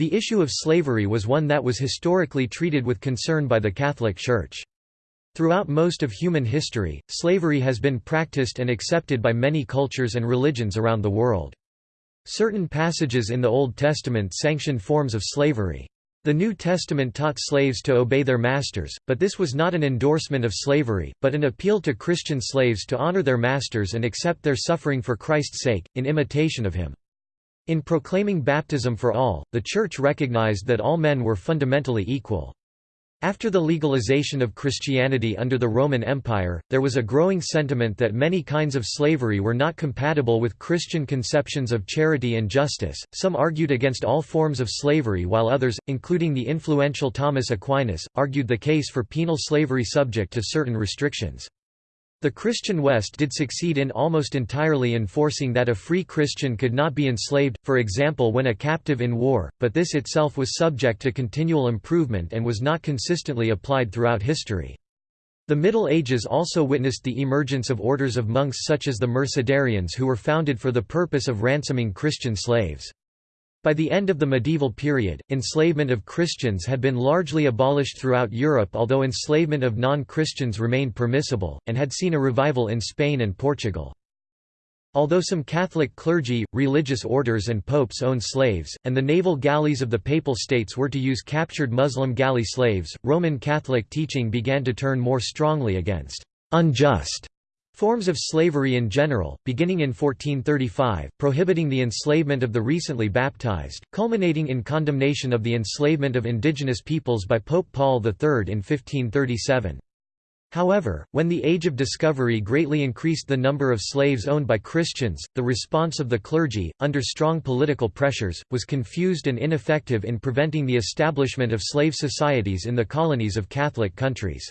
The issue of slavery was one that was historically treated with concern by the Catholic Church. Throughout most of human history, slavery has been practiced and accepted by many cultures and religions around the world. Certain passages in the Old Testament sanctioned forms of slavery. The New Testament taught slaves to obey their masters, but this was not an endorsement of slavery, but an appeal to Christian slaves to honor their masters and accept their suffering for Christ's sake, in imitation of him. In proclaiming baptism for all, the Church recognized that all men were fundamentally equal. After the legalization of Christianity under the Roman Empire, there was a growing sentiment that many kinds of slavery were not compatible with Christian conceptions of charity and justice. Some argued against all forms of slavery, while others, including the influential Thomas Aquinas, argued the case for penal slavery subject to certain restrictions. The Christian West did succeed in almost entirely enforcing that a free Christian could not be enslaved, for example when a captive in war, but this itself was subject to continual improvement and was not consistently applied throughout history. The Middle Ages also witnessed the emergence of orders of monks such as the Mercedarians who were founded for the purpose of ransoming Christian slaves. By the end of the medieval period, enslavement of Christians had been largely abolished throughout Europe although enslavement of non-Christians remained permissible, and had seen a revival in Spain and Portugal. Although some Catholic clergy, religious orders and popes owned slaves, and the naval galleys of the Papal States were to use captured Muslim galley slaves, Roman Catholic teaching began to turn more strongly against «unjust» Forms of slavery in general, beginning in 1435, prohibiting the enslavement of the recently baptized, culminating in condemnation of the enslavement of indigenous peoples by Pope Paul III in 1537. However, when the Age of Discovery greatly increased the number of slaves owned by Christians, the response of the clergy, under strong political pressures, was confused and ineffective in preventing the establishment of slave societies in the colonies of Catholic countries.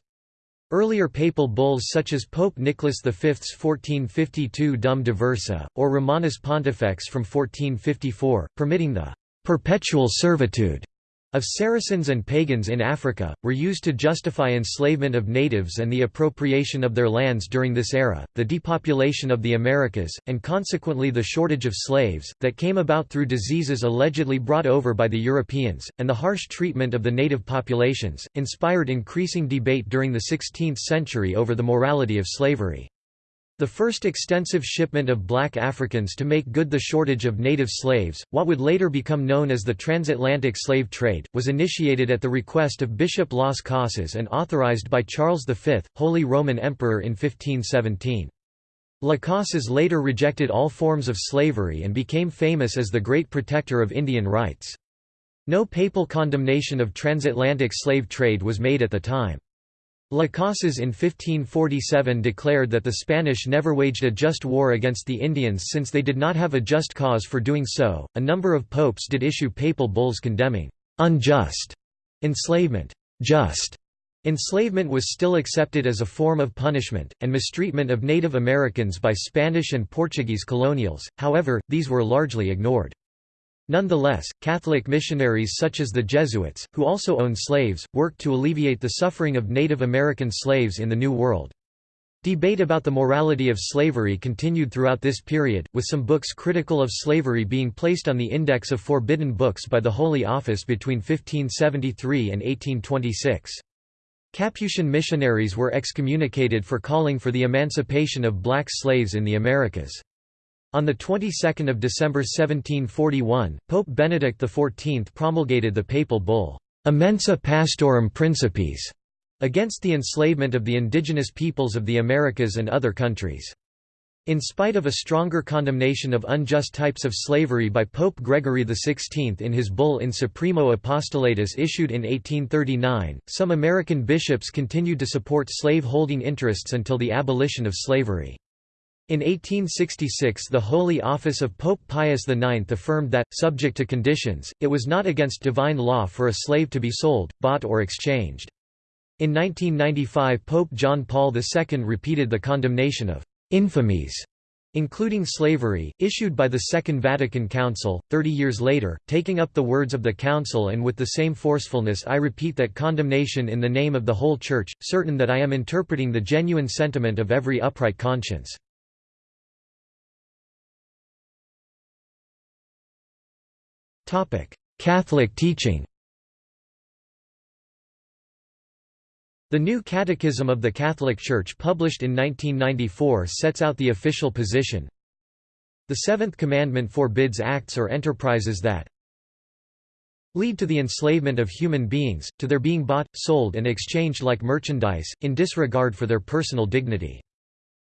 Earlier papal bulls such as Pope Nicholas V's 1452 Dum Diversa, or Romanus Pontifex from 1454, permitting the «perpetual servitude» of Saracens and pagans in Africa, were used to justify enslavement of natives and the appropriation of their lands during this era, the depopulation of the Americas, and consequently the shortage of slaves, that came about through diseases allegedly brought over by the Europeans, and the harsh treatment of the native populations, inspired increasing debate during the 16th century over the morality of slavery. The first extensive shipment of black Africans to make good the shortage of native slaves, what would later become known as the transatlantic slave trade, was initiated at the request of Bishop Las Casas and authorized by Charles V, Holy Roman Emperor in 1517. Las Casas later rejected all forms of slavery and became famous as the great protector of Indian rights. No papal condemnation of transatlantic slave trade was made at the time. Las Casas in 1547 declared that the Spanish never waged a just war against the Indians since they did not have a just cause for doing so. A number of popes did issue papal bulls condemning unjust enslavement. Just enslavement was still accepted as a form of punishment, and mistreatment of Native Americans by Spanish and Portuguese colonials, however, these were largely ignored. Nonetheless, Catholic missionaries such as the Jesuits, who also owned slaves, worked to alleviate the suffering of Native American slaves in the New World. Debate about the morality of slavery continued throughout this period, with some books critical of slavery being placed on the Index of Forbidden Books by the Holy Office between 1573 and 1826. Capuchin missionaries were excommunicated for calling for the emancipation of black slaves in the Americas. On the 22nd of December 1741, Pope Benedict XIV promulgated the papal bull, Immensa Pastorum Principis, against the enslavement of the indigenous peoples of the Americas and other countries. In spite of a stronger condemnation of unjust types of slavery by Pope Gregory XVI in his bull In Supremo Apostolatus issued in 1839, some American bishops continued to support slave-holding interests until the abolition of slavery. In 1866 the Holy Office of Pope Pius IX affirmed that, subject to conditions, it was not against divine law for a slave to be sold, bought or exchanged. In 1995 Pope John Paul II repeated the condemnation of «infamies» including slavery, issued by the Second Vatican Council. Thirty years later, taking up the words of the Council and with the same forcefulness I repeat that condemnation in the name of the whole Church, certain that I am interpreting the genuine sentiment of every upright conscience. Catholic teaching The New Catechism of the Catholic Church published in 1994 sets out the official position. The Seventh Commandment forbids acts or enterprises that lead to the enslavement of human beings, to their being bought, sold and exchanged like merchandise, in disregard for their personal dignity.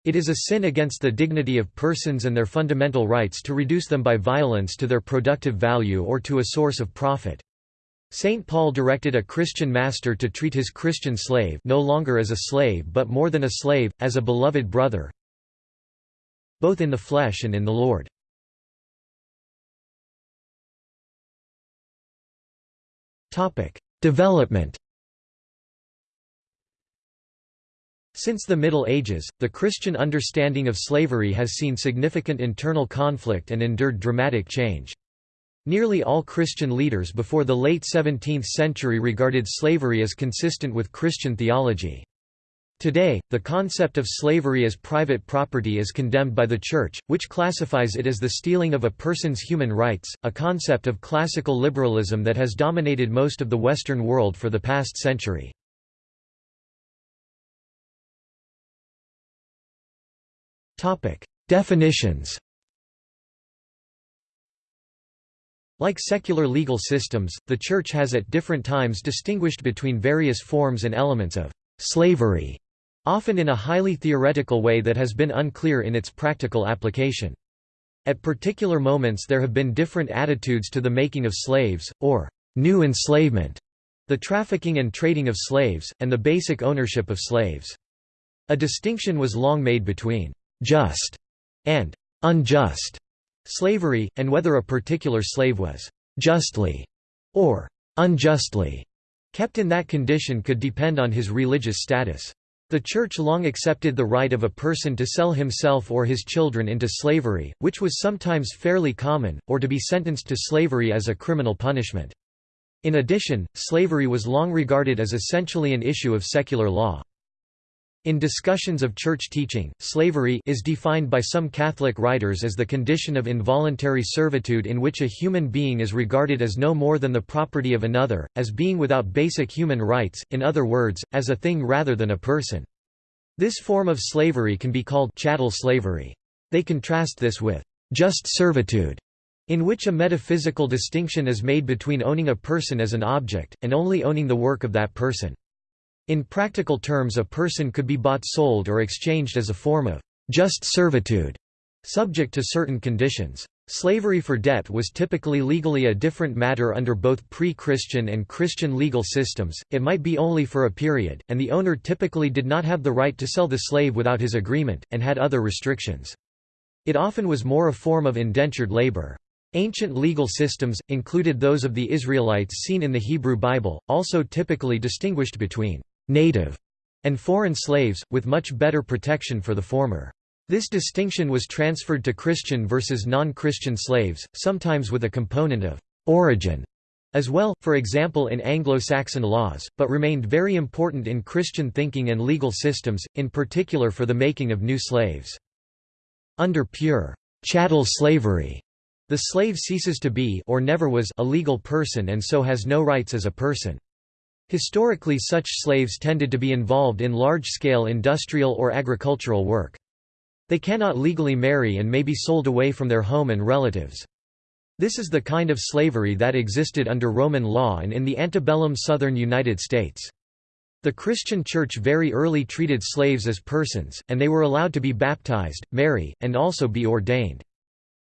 It is a sin against the dignity of persons and their fundamental rights to reduce them by violence to their productive value or to a source of profit. St. Paul directed a Christian master to treat his Christian slave no longer as a slave but more than a slave, as a beloved brother both in the flesh and in the Lord. Development Since the Middle Ages, the Christian understanding of slavery has seen significant internal conflict and endured dramatic change. Nearly all Christian leaders before the late 17th century regarded slavery as consistent with Christian theology. Today, the concept of slavery as private property is condemned by the Church, which classifies it as the stealing of a person's human rights, a concept of classical liberalism that has dominated most of the Western world for the past century. Definitions Like secular legal systems, the Church has at different times distinguished between various forms and elements of slavery, often in a highly theoretical way that has been unclear in its practical application. At particular moments there have been different attitudes to the making of slaves, or new enslavement, the trafficking and trading of slaves, and the basic ownership of slaves. A distinction was long made between just and unjust slavery, and whether a particular slave was justly or unjustly kept in that condition could depend on his religious status. The Church long accepted the right of a person to sell himself or his children into slavery, which was sometimes fairly common, or to be sentenced to slavery as a criminal punishment. In addition, slavery was long regarded as essentially an issue of secular law. In discussions of church teaching, slavery is defined by some Catholic writers as the condition of involuntary servitude in which a human being is regarded as no more than the property of another, as being without basic human rights, in other words, as a thing rather than a person. This form of slavery can be called chattel slavery. They contrast this with just servitude, in which a metaphysical distinction is made between owning a person as an object, and only owning the work of that person. In practical terms a person could be bought sold or exchanged as a form of just servitude, subject to certain conditions. Slavery for debt was typically legally a different matter under both pre-Christian and Christian legal systems, it might be only for a period, and the owner typically did not have the right to sell the slave without his agreement, and had other restrictions. It often was more a form of indentured labor. Ancient legal systems, included those of the Israelites seen in the Hebrew Bible, also typically distinguished between native, and foreign slaves, with much better protection for the former. This distinction was transferred to Christian versus non-Christian slaves, sometimes with a component of origin as well, for example in Anglo-Saxon laws, but remained very important in Christian thinking and legal systems, in particular for the making of new slaves. Under pure chattel slavery, the slave ceases to be or never was a legal person and so has no rights as a person. Historically such slaves tended to be involved in large-scale industrial or agricultural work. They cannot legally marry and may be sold away from their home and relatives. This is the kind of slavery that existed under Roman law and in the antebellum southern United States. The Christian Church very early treated slaves as persons, and they were allowed to be baptized, marry, and also be ordained.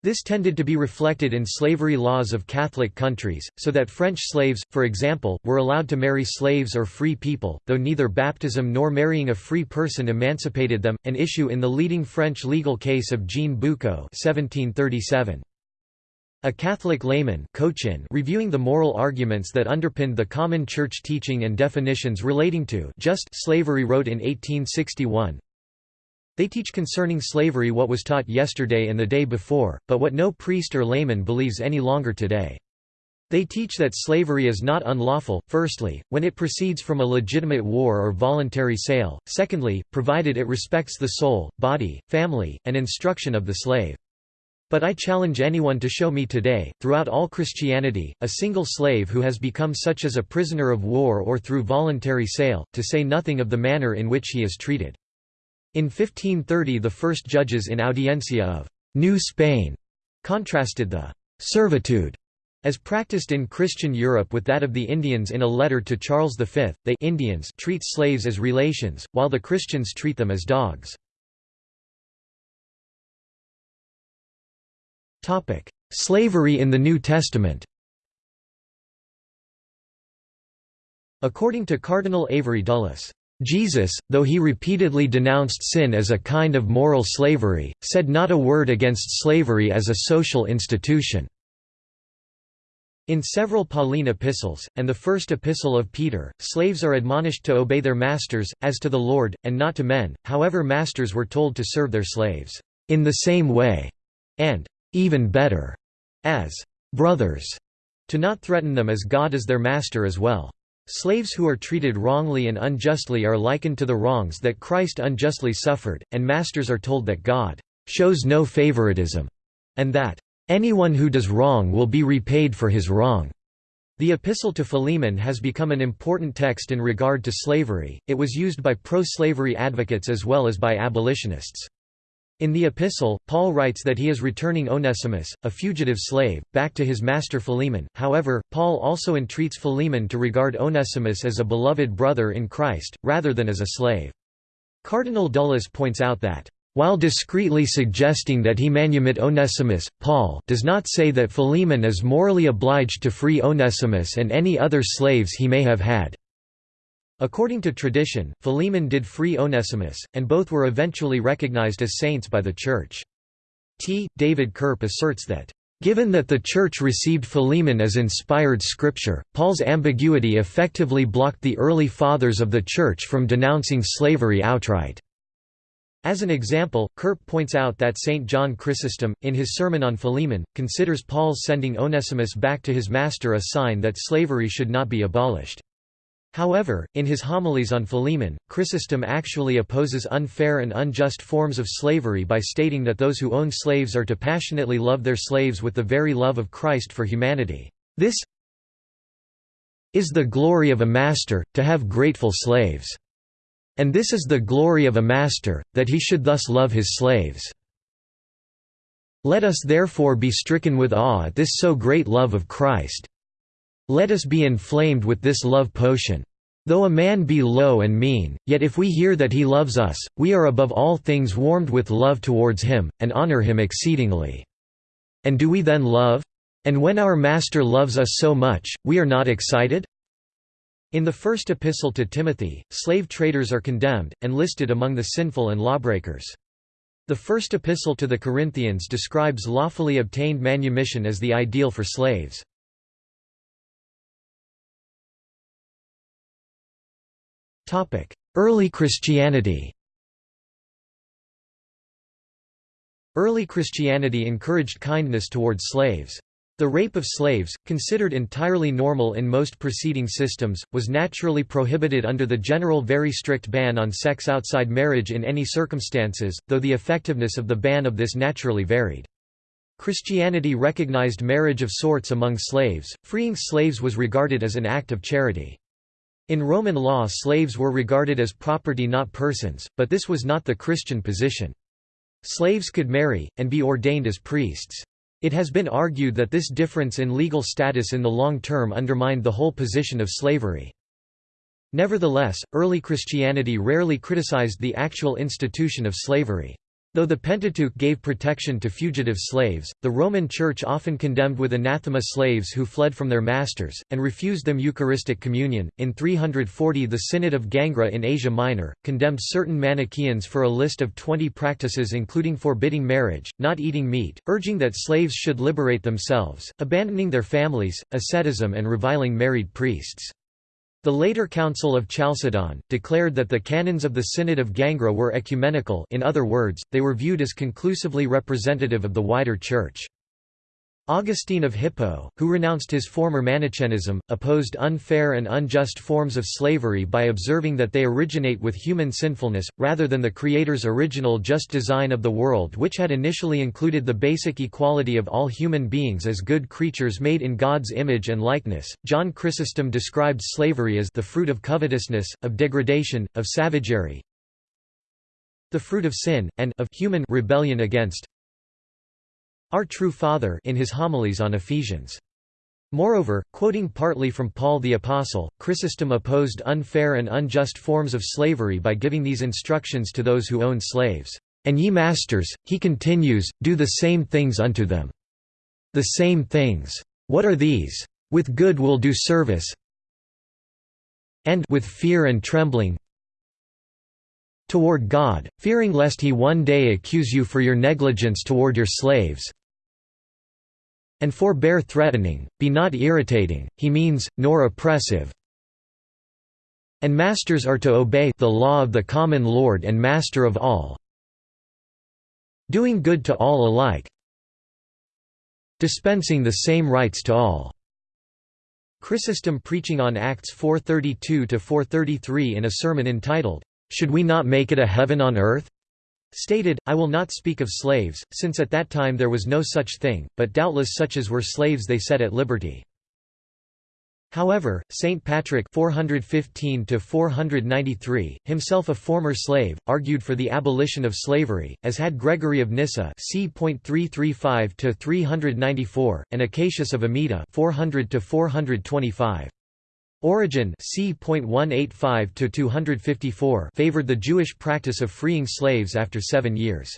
This tended to be reflected in slavery laws of Catholic countries, so that French slaves, for example, were allowed to marry slaves or free people, though neither baptism nor marrying a free person emancipated them, an issue in the leading French legal case of Jean Boucaux 1737. A Catholic layman Cochin reviewing the moral arguments that underpinned the common church teaching and definitions relating to just slavery wrote in 1861, they teach concerning slavery what was taught yesterday and the day before, but what no priest or layman believes any longer today. They teach that slavery is not unlawful, firstly, when it proceeds from a legitimate war or voluntary sale, secondly, provided it respects the soul, body, family, and instruction of the slave. But I challenge anyone to show me today, throughout all Christianity, a single slave who has become such as a prisoner of war or through voluntary sale, to say nothing of the manner in which he is treated. In 1530 the first judges in Audiencia of New Spain contrasted the servitude as practiced in Christian Europe with that of the Indians in a letter to Charles V, they Indians treat slaves as relations, while the Christians treat them as dogs. Slavery in the New Testament According to Cardinal Avery Dulles, Jesus, though he repeatedly denounced sin as a kind of moral slavery, said not a word against slavery as a social institution. In several Pauline epistles, and the first epistle of Peter, slaves are admonished to obey their masters, as to the Lord, and not to men, however masters were told to serve their slaves, "...in the same way", and "...even better", as "...brothers", to not threaten them as God is their master as well. Slaves who are treated wrongly and unjustly are likened to the wrongs that Christ unjustly suffered, and masters are told that God "...shows no favoritism", and that Anyone who does wrong will be repaid for his wrong. The Epistle to Philemon has become an important text in regard to slavery, it was used by pro-slavery advocates as well as by abolitionists. In the epistle, Paul writes that he is returning Onesimus, a fugitive slave, back to his master Philemon, however, Paul also entreats Philemon to regard Onesimus as a beloved brother in Christ, rather than as a slave. Cardinal Dulles points out that while discreetly suggesting that he manumit Onesimus, Paul does not say that Philemon is morally obliged to free Onesimus and any other slaves he may have had. According to tradition, Philemon did free Onesimus, and both were eventually recognized as saints by the Church. T. David Curp asserts that, "...given that the Church received Philemon as inspired scripture, Paul's ambiguity effectively blocked the early Fathers of the Church from denouncing slavery outright." As an example, Curp points out that St. John Chrysostom, in his Sermon on Philemon, considers Paul's sending Onesimus back to his master a sign that slavery should not be abolished. However, in his homilies on Philemon, Chrysostom actually opposes unfair and unjust forms of slavery by stating that those who own slaves are to passionately love their slaves with the very love of Christ for humanity. This is the glory of a master, to have grateful slaves. And this is the glory of a master, that he should thus love his slaves. Let us therefore be stricken with awe at this so great love of Christ. Let us be inflamed with this love potion. Though a man be low and mean, yet if we hear that he loves us, we are above all things warmed with love towards him, and honor him exceedingly. And do we then love? And when our Master loves us so much, we are not excited? In the first epistle to Timothy, slave traders are condemned, and listed among the sinful and lawbreakers. The first epistle to the Corinthians describes lawfully obtained manumission as the ideal for slaves. Early Christianity Early Christianity encouraged kindness towards slaves. The rape of slaves, considered entirely normal in most preceding systems, was naturally prohibited under the general very strict ban on sex outside marriage in any circumstances, though the effectiveness of the ban of this naturally varied. Christianity recognized marriage of sorts among slaves, freeing slaves was regarded as an act of charity. In Roman law slaves were regarded as property not persons, but this was not the Christian position. Slaves could marry, and be ordained as priests. It has been argued that this difference in legal status in the long term undermined the whole position of slavery. Nevertheless, early Christianity rarely criticized the actual institution of slavery. Though the Pentateuch gave protection to fugitive slaves, the Roman Church often condemned with anathema slaves who fled from their masters, and refused them Eucharistic communion. In 340, the Synod of Gangra in Asia Minor condemned certain Manichaeans for a list of 20 practices including forbidding marriage, not eating meat, urging that slaves should liberate themselves, abandoning their families, asceticism, and reviling married priests. The later Council of Chalcedon, declared that the canons of the Synod of Gangra were ecumenical in other words, they were viewed as conclusively representative of the wider Church. Augustine of Hippo, who renounced his former Manichaeism, opposed unfair and unjust forms of slavery by observing that they originate with human sinfulness, rather than the Creator's original just design of the world which had initially included the basic equality of all human beings as good creatures made in God's image and likeness. John Chrysostom described slavery as the fruit of covetousness, of degradation, of savagery, the fruit of sin, and of human rebellion against our true Father in his homilies on Ephesians. Moreover, quoting partly from Paul the Apostle, Chrysostom opposed unfair and unjust forms of slavery by giving these instructions to those who own slaves. And ye masters, he continues, do the same things unto them. The same things. What are these? With good will do service, and with fear and trembling toward God, fearing lest he one day accuse you for your negligence toward your slaves, and forbear threatening, be not irritating, he means, nor oppressive. And masters are to obey the law of the common Lord and Master of all, doing good to all alike, dispensing the same rights to all. Chrysostom preaching on Acts 432–433 in a sermon entitled, "'Should we not make it a heaven on earth?' stated, I will not speak of slaves, since at that time there was no such thing, but doubtless such as were slaves they set at liberty. However, St. Patrick 415 himself a former slave, argued for the abolition of slavery, as had Gregory of Nyssa c.335–394, and Acacius of Amida 400 425. Origen c.185 favored the Jewish practice of freeing slaves after seven years.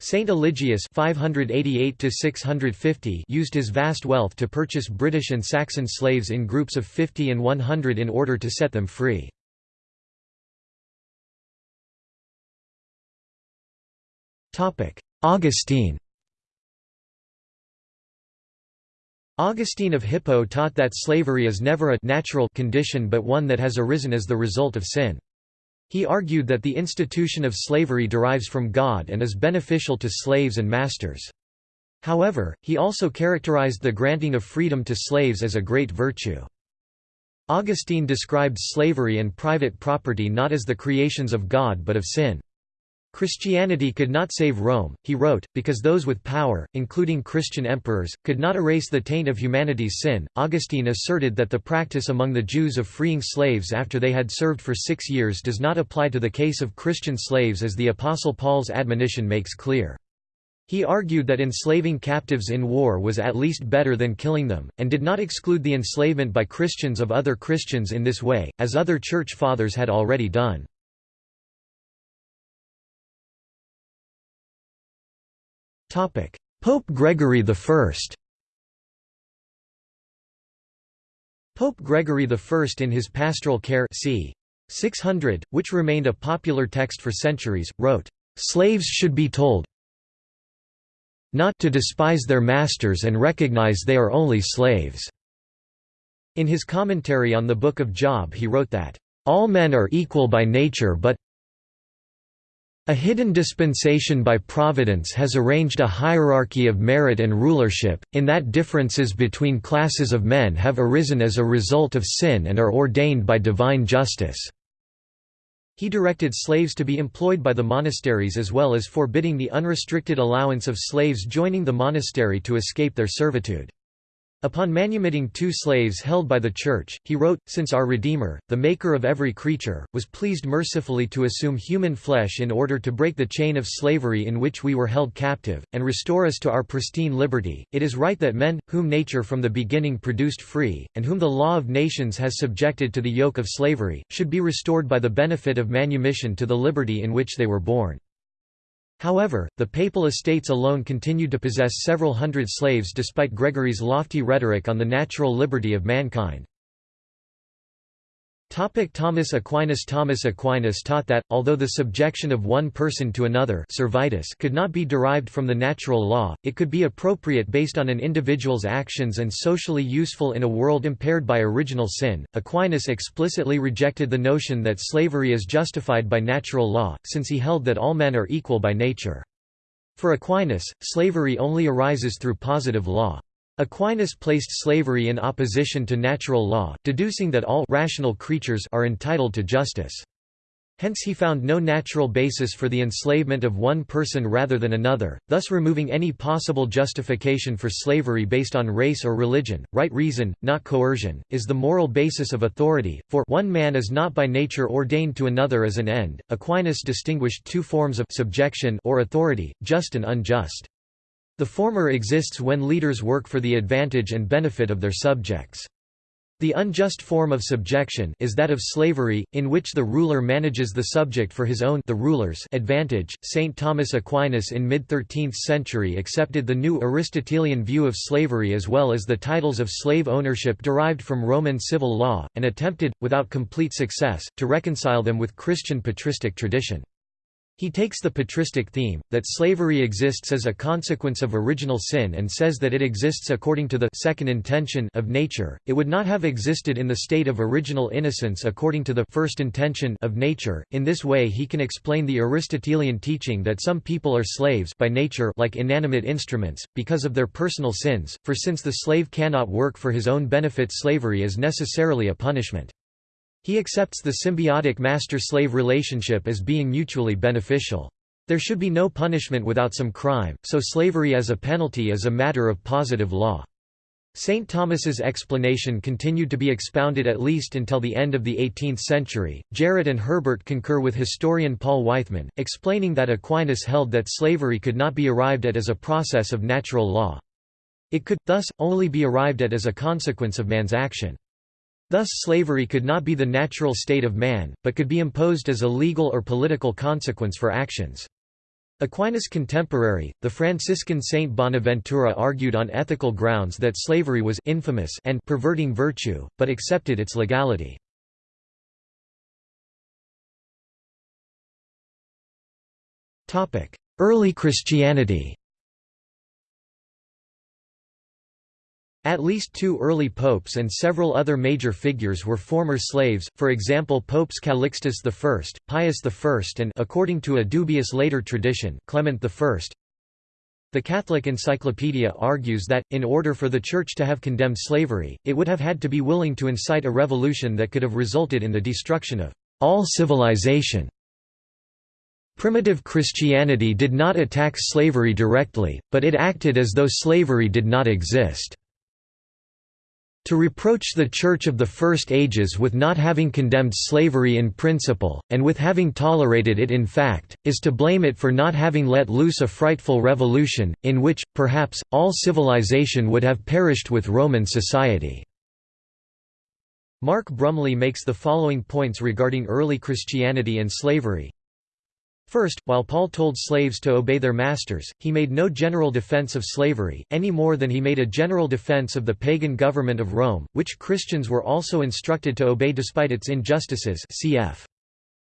Saint Eligius 588 used his vast wealth to purchase British and Saxon slaves in groups of 50 and 100 in order to set them free. Augustine Augustine of Hippo taught that slavery is never a natural condition but one that has arisen as the result of sin. He argued that the institution of slavery derives from God and is beneficial to slaves and masters. However, he also characterized the granting of freedom to slaves as a great virtue. Augustine described slavery and private property not as the creations of God but of sin. Christianity could not save Rome, he wrote, because those with power, including Christian emperors, could not erase the taint of humanity's sin. Augustine asserted that the practice among the Jews of freeing slaves after they had served for six years does not apply to the case of Christian slaves as the Apostle Paul's admonition makes clear. He argued that enslaving captives in war was at least better than killing them, and did not exclude the enslavement by Christians of other Christians in this way, as other Church Fathers had already done. Pope Gregory I Pope Gregory I in his Pastoral Care c. 600, which remained a popular text for centuries, wrote, "...slaves should be told not to despise their masters and recognize they are only slaves." In his commentary on the Book of Job he wrote that, "...all men are equal by nature but a hidden dispensation by providence has arranged a hierarchy of merit and rulership, in that differences between classes of men have arisen as a result of sin and are ordained by divine justice." He directed slaves to be employed by the monasteries as well as forbidding the unrestricted allowance of slaves joining the monastery to escape their servitude. Upon manumitting two slaves held by the Church, he wrote, Since our Redeemer, the Maker of every creature, was pleased mercifully to assume human flesh in order to break the chain of slavery in which we were held captive, and restore us to our pristine liberty, it is right that men, whom nature from the beginning produced free, and whom the law of nations has subjected to the yoke of slavery, should be restored by the benefit of manumission to the liberty in which they were born. However, the papal estates alone continued to possess several hundred slaves despite Gregory's lofty rhetoric on the natural liberty of mankind. Thomas Aquinas Thomas Aquinas taught that, although the subjection of one person to another servitus could not be derived from the natural law, it could be appropriate based on an individual's actions and socially useful in a world impaired by original sin. Aquinas explicitly rejected the notion that slavery is justified by natural law, since he held that all men are equal by nature. For Aquinas, slavery only arises through positive law. Aquinas placed slavery in opposition to natural law, deducing that all rational creatures are entitled to justice. Hence he found no natural basis for the enslavement of one person rather than another, thus removing any possible justification for slavery based on race or religion. Right reason, not coercion, is the moral basis of authority, for one man is not by nature ordained to another as an end. Aquinas distinguished two forms of subjection or authority, just and unjust. The former exists when leaders work for the advantage and benefit of their subjects. The unjust form of subjection is that of slavery, in which the ruler manages the subject for his own the ruler's advantage. Saint Thomas Aquinas in mid-13th century accepted the new Aristotelian view of slavery as well as the titles of slave ownership derived from Roman civil law, and attempted, without complete success, to reconcile them with Christian patristic tradition. He takes the patristic theme, that slavery exists as a consequence of original sin and says that it exists according to the second intention of nature, it would not have existed in the state of original innocence according to the first intention of nature. In this way he can explain the Aristotelian teaching that some people are slaves by nature like inanimate instruments, because of their personal sins, for since the slave cannot work for his own benefit slavery is necessarily a punishment. He accepts the symbiotic master-slave relationship as being mutually beneficial. There should be no punishment without some crime, so slavery as a penalty is a matter of positive law. St. Thomas's explanation continued to be expounded at least until the end of the 18th century. Jarrett and Herbert concur with historian Paul Weithman, explaining that Aquinas held that slavery could not be arrived at as a process of natural law. It could, thus, only be arrived at as a consequence of man's action. Thus slavery could not be the natural state of man, but could be imposed as a legal or political consequence for actions. Aquinas' contemporary, the Franciscan Saint Bonaventura argued on ethical grounds that slavery was infamous and perverting virtue, but accepted its legality. Early Christianity At least two early popes and several other major figures were former slaves, for example Popes Calixtus I, Pius I and according to a dubious later tradition, Clement I. The Catholic Encyclopedia argues that, in order for the Church to have condemned slavery, it would have had to be willing to incite a revolution that could have resulted in the destruction of all civilization. Primitive Christianity did not attack slavery directly, but it acted as though slavery did not exist. To reproach the Church of the First Ages with not having condemned slavery in principle, and with having tolerated it in fact, is to blame it for not having let loose a frightful revolution, in which, perhaps, all civilization would have perished with Roman society." Mark Brumley makes the following points regarding early Christianity and slavery. First, while Paul told slaves to obey their masters, he made no general defense of slavery, any more than he made a general defense of the pagan government of Rome, which Christians were also instructed to obey despite its injustices cf.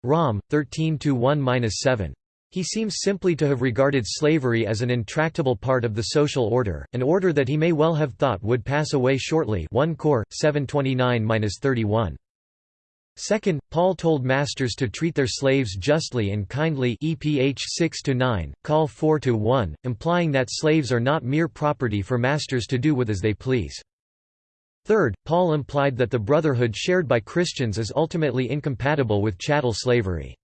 Rom. 13-1-7. He seems simply to have regarded slavery as an intractable part of the social order, an order that he may well have thought would pass away shortly 1 Cor. 729-31. Second, Paul told masters to treat their slaves justly and kindly EPH 6-9, Col 4-1, implying that slaves are not mere property for masters to do with as they please. Third, Paul implied that the brotherhood shared by Christians is ultimately incompatible with chattel slavery.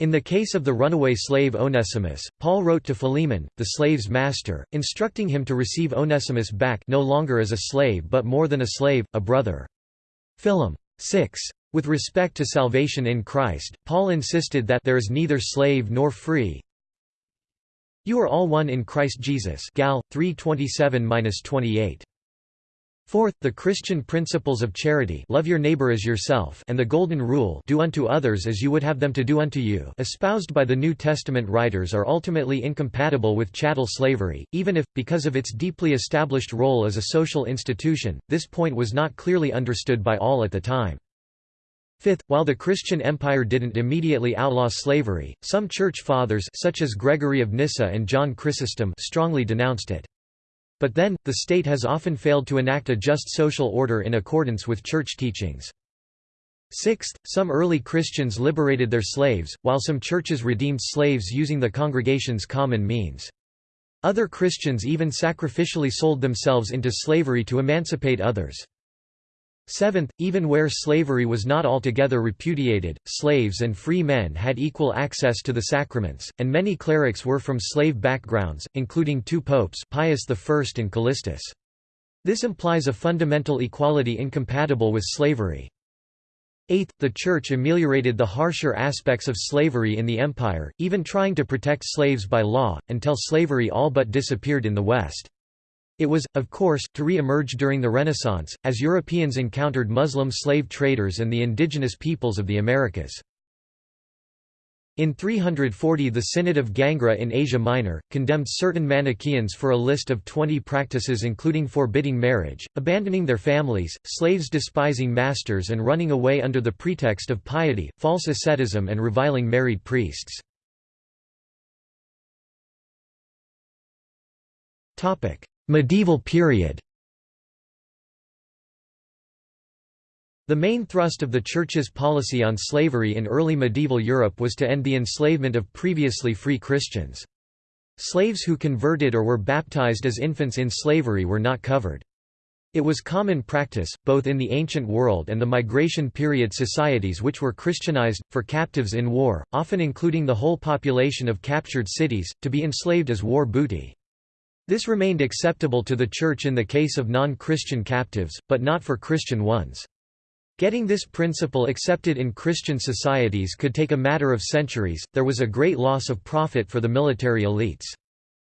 In the case of the runaway slave Onesimus, Paul wrote to Philemon, the slave's master, instructing him to receive Onesimus back no longer as a slave but more than a slave, a brother. Philem. 6. With respect to salvation in Christ, Paul insisted that there is neither slave nor free. You are all one in Christ Jesus Gal. 3:27-28. Fourth, the Christian principles of charity love your neighbor as yourself and the Golden Rule do unto others as you would have them to do unto you espoused by the New Testament writers are ultimately incompatible with chattel slavery, even if, because of its deeply established role as a social institution, this point was not clearly understood by all at the time. Fifth, while the Christian empire didn't immediately outlaw slavery, some church fathers such as Gregory of Nyssa and John Chrysostom strongly denounced it. But then, the state has often failed to enact a just social order in accordance with church teachings. Sixth, some early Christians liberated their slaves, while some churches redeemed slaves using the congregation's common means. Other Christians even sacrificially sold themselves into slavery to emancipate others. Seventh, even where slavery was not altogether repudiated, slaves and free men had equal access to the sacraments, and many clerics were from slave backgrounds, including two popes Pius I and Callistus. This implies a fundamental equality incompatible with slavery. Eighth, the Church ameliorated the harsher aspects of slavery in the Empire, even trying to protect slaves by law, until slavery all but disappeared in the West. It was, of course, to re-emerge during the Renaissance, as Europeans encountered Muslim slave traders and the indigenous peoples of the Americas. In 340 the Synod of Gangra in Asia Minor, condemned certain Manichaeans for a list of 20 practices including forbidding marriage, abandoning their families, slaves despising masters and running away under the pretext of piety, false asceticism and reviling married priests. Medieval period The main thrust of the Church's policy on slavery in early medieval Europe was to end the enslavement of previously free Christians. Slaves who converted or were baptized as infants in slavery were not covered. It was common practice, both in the ancient world and the migration period societies which were Christianized, for captives in war, often including the whole population of captured cities, to be enslaved as war booty. This remained acceptable to the Church in the case of non-Christian captives, but not for Christian ones. Getting this principle accepted in Christian societies could take a matter of centuries, there was a great loss of profit for the military elites.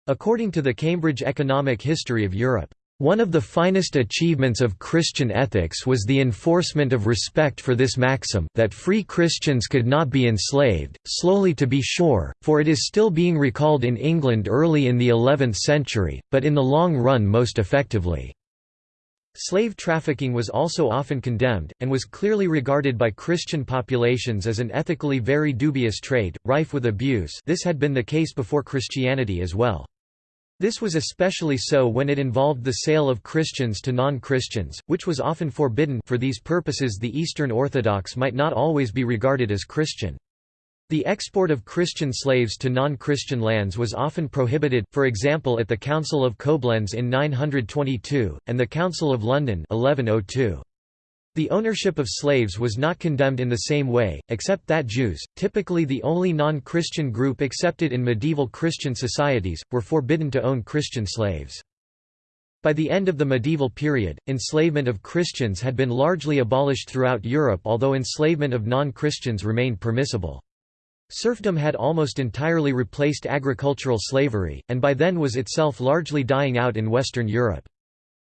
According to the Cambridge Economic History of Europe, one of the finest achievements of Christian ethics was the enforcement of respect for this maxim that free Christians could not be enslaved, slowly to be sure, for it is still being recalled in England early in the 11th century, but in the long run most effectively. Slave trafficking was also often condemned, and was clearly regarded by Christian populations as an ethically very dubious trade, rife with abuse this had been the case before Christianity as well. This was especially so when it involved the sale of Christians to non-Christians, which was often forbidden for these purposes the Eastern Orthodox might not always be regarded as Christian. The export of Christian slaves to non-Christian lands was often prohibited, for example at the Council of Koblenz in 922, and the Council of London 1102. The ownership of slaves was not condemned in the same way, except that Jews, typically the only non-Christian group accepted in medieval Christian societies, were forbidden to own Christian slaves. By the end of the medieval period, enslavement of Christians had been largely abolished throughout Europe although enslavement of non-Christians remained permissible. Serfdom had almost entirely replaced agricultural slavery, and by then was itself largely dying out in Western Europe.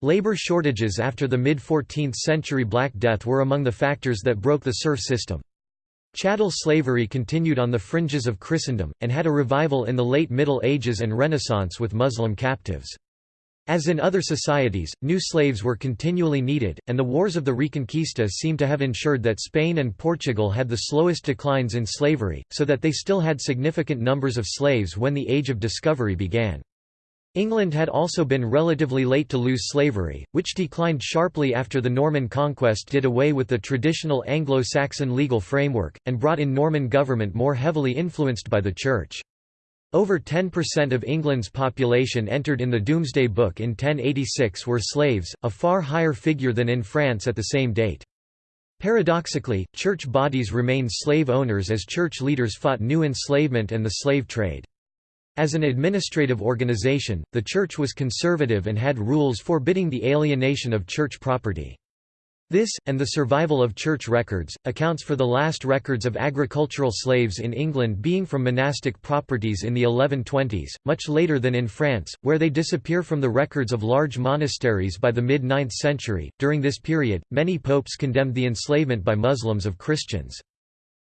Labor shortages after the mid-14th century Black Death were among the factors that broke the serf system. Chattel slavery continued on the fringes of Christendom, and had a revival in the late Middle Ages and Renaissance with Muslim captives. As in other societies, new slaves were continually needed, and the wars of the Reconquista seem to have ensured that Spain and Portugal had the slowest declines in slavery, so that they still had significant numbers of slaves when the Age of Discovery began. England had also been relatively late to lose slavery, which declined sharply after the Norman conquest did away with the traditional Anglo-Saxon legal framework, and brought in Norman government more heavily influenced by the Church. Over 10% of England's population entered in the Domesday Book in 1086 were slaves, a far higher figure than in France at the same date. Paradoxically, church bodies remained slave owners as church leaders fought new enslavement and the slave trade. As an administrative organization, the Church was conservative and had rules forbidding the alienation of church property. This, and the survival of church records, accounts for the last records of agricultural slaves in England being from monastic properties in the 1120s, much later than in France, where they disappear from the records of large monasteries by the mid-9th century. During this period, many popes condemned the enslavement by Muslims of Christians.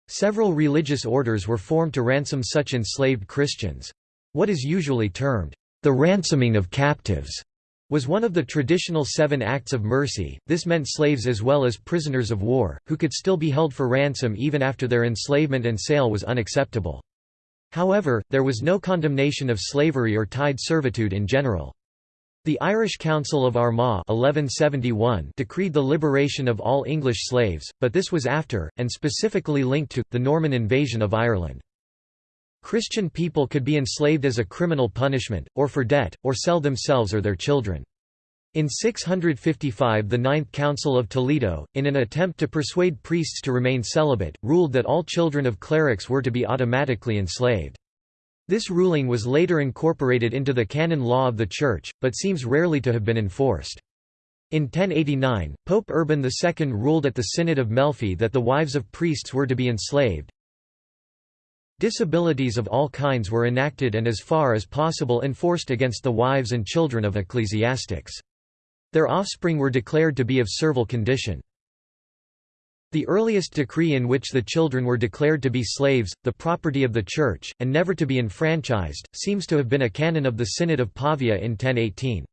Several religious orders were formed to ransom such enslaved Christians. What is usually termed, the ransoming of captives, was one of the traditional seven acts of mercy. This meant slaves as well as prisoners of war, who could still be held for ransom even after their enslavement and sale was unacceptable. However, there was no condemnation of slavery or tied servitude in general. The Irish Council of Armagh 1171 decreed the liberation of all English slaves, but this was after, and specifically linked to, the Norman invasion of Ireland. Christian people could be enslaved as a criminal punishment, or for debt, or sell themselves or their children. In 655 the Ninth Council of Toledo, in an attempt to persuade priests to remain celibate, ruled that all children of clerics were to be automatically enslaved. This ruling was later incorporated into the canon law of the Church, but seems rarely to have been enforced. In 1089, Pope Urban II ruled at the Synod of Melfi that the wives of priests were to be enslaved. Disabilities of all kinds were enacted and as far as possible enforced against the wives and children of ecclesiastics. Their offspring were declared to be of servile condition. The earliest decree in which the children were declared to be slaves, the property of the Church, and never to be enfranchised, seems to have been a canon of the Synod of Pavia in 1018.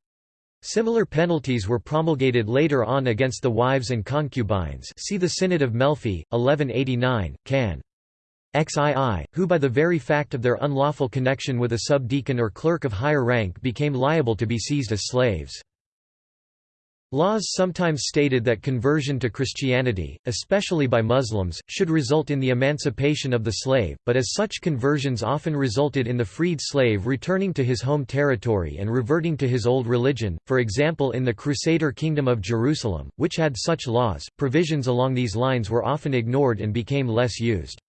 Similar penalties were promulgated later on against the wives and concubines see the Synod of Melfi, 1189, can. XII, who by the very fact of their unlawful connection with a subdeacon or clerk of higher rank became liable to be seized as slaves. Laws sometimes stated that conversion to Christianity, especially by Muslims, should result in the emancipation of the slave, but as such conversions often resulted in the freed slave returning to his home territory and reverting to his old religion, for example in the Crusader Kingdom of Jerusalem, which had such laws, provisions along these lines were often ignored and became less used.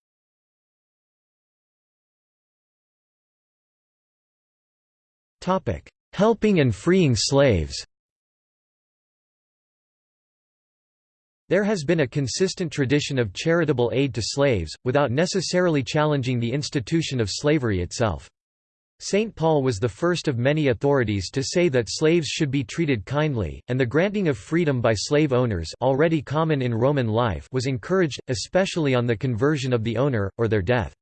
Helping and freeing slaves There has been a consistent tradition of charitable aid to slaves, without necessarily challenging the institution of slavery itself. St. Paul was the first of many authorities to say that slaves should be treated kindly, and the granting of freedom by slave owners already common in Roman life was encouraged, especially on the conversion of the owner, or their death.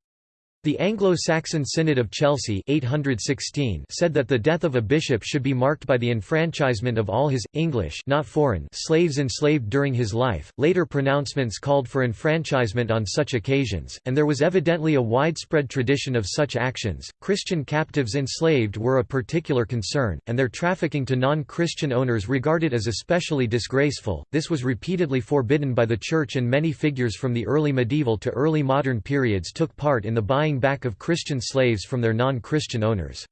The Anglo-Saxon Synod of Chelsea 816 said that the death of a bishop should be marked by the enfranchisement of all his, English not foreign slaves enslaved during his life. Later pronouncements called for enfranchisement on such occasions, and there was evidently a widespread tradition of such actions. Christian captives enslaved were a particular concern, and their trafficking to non-Christian owners regarded as especially disgraceful. This was repeatedly forbidden by the Church and many figures from the early medieval to early modern periods took part in the buying back of Christian slaves from their non-Christian owners.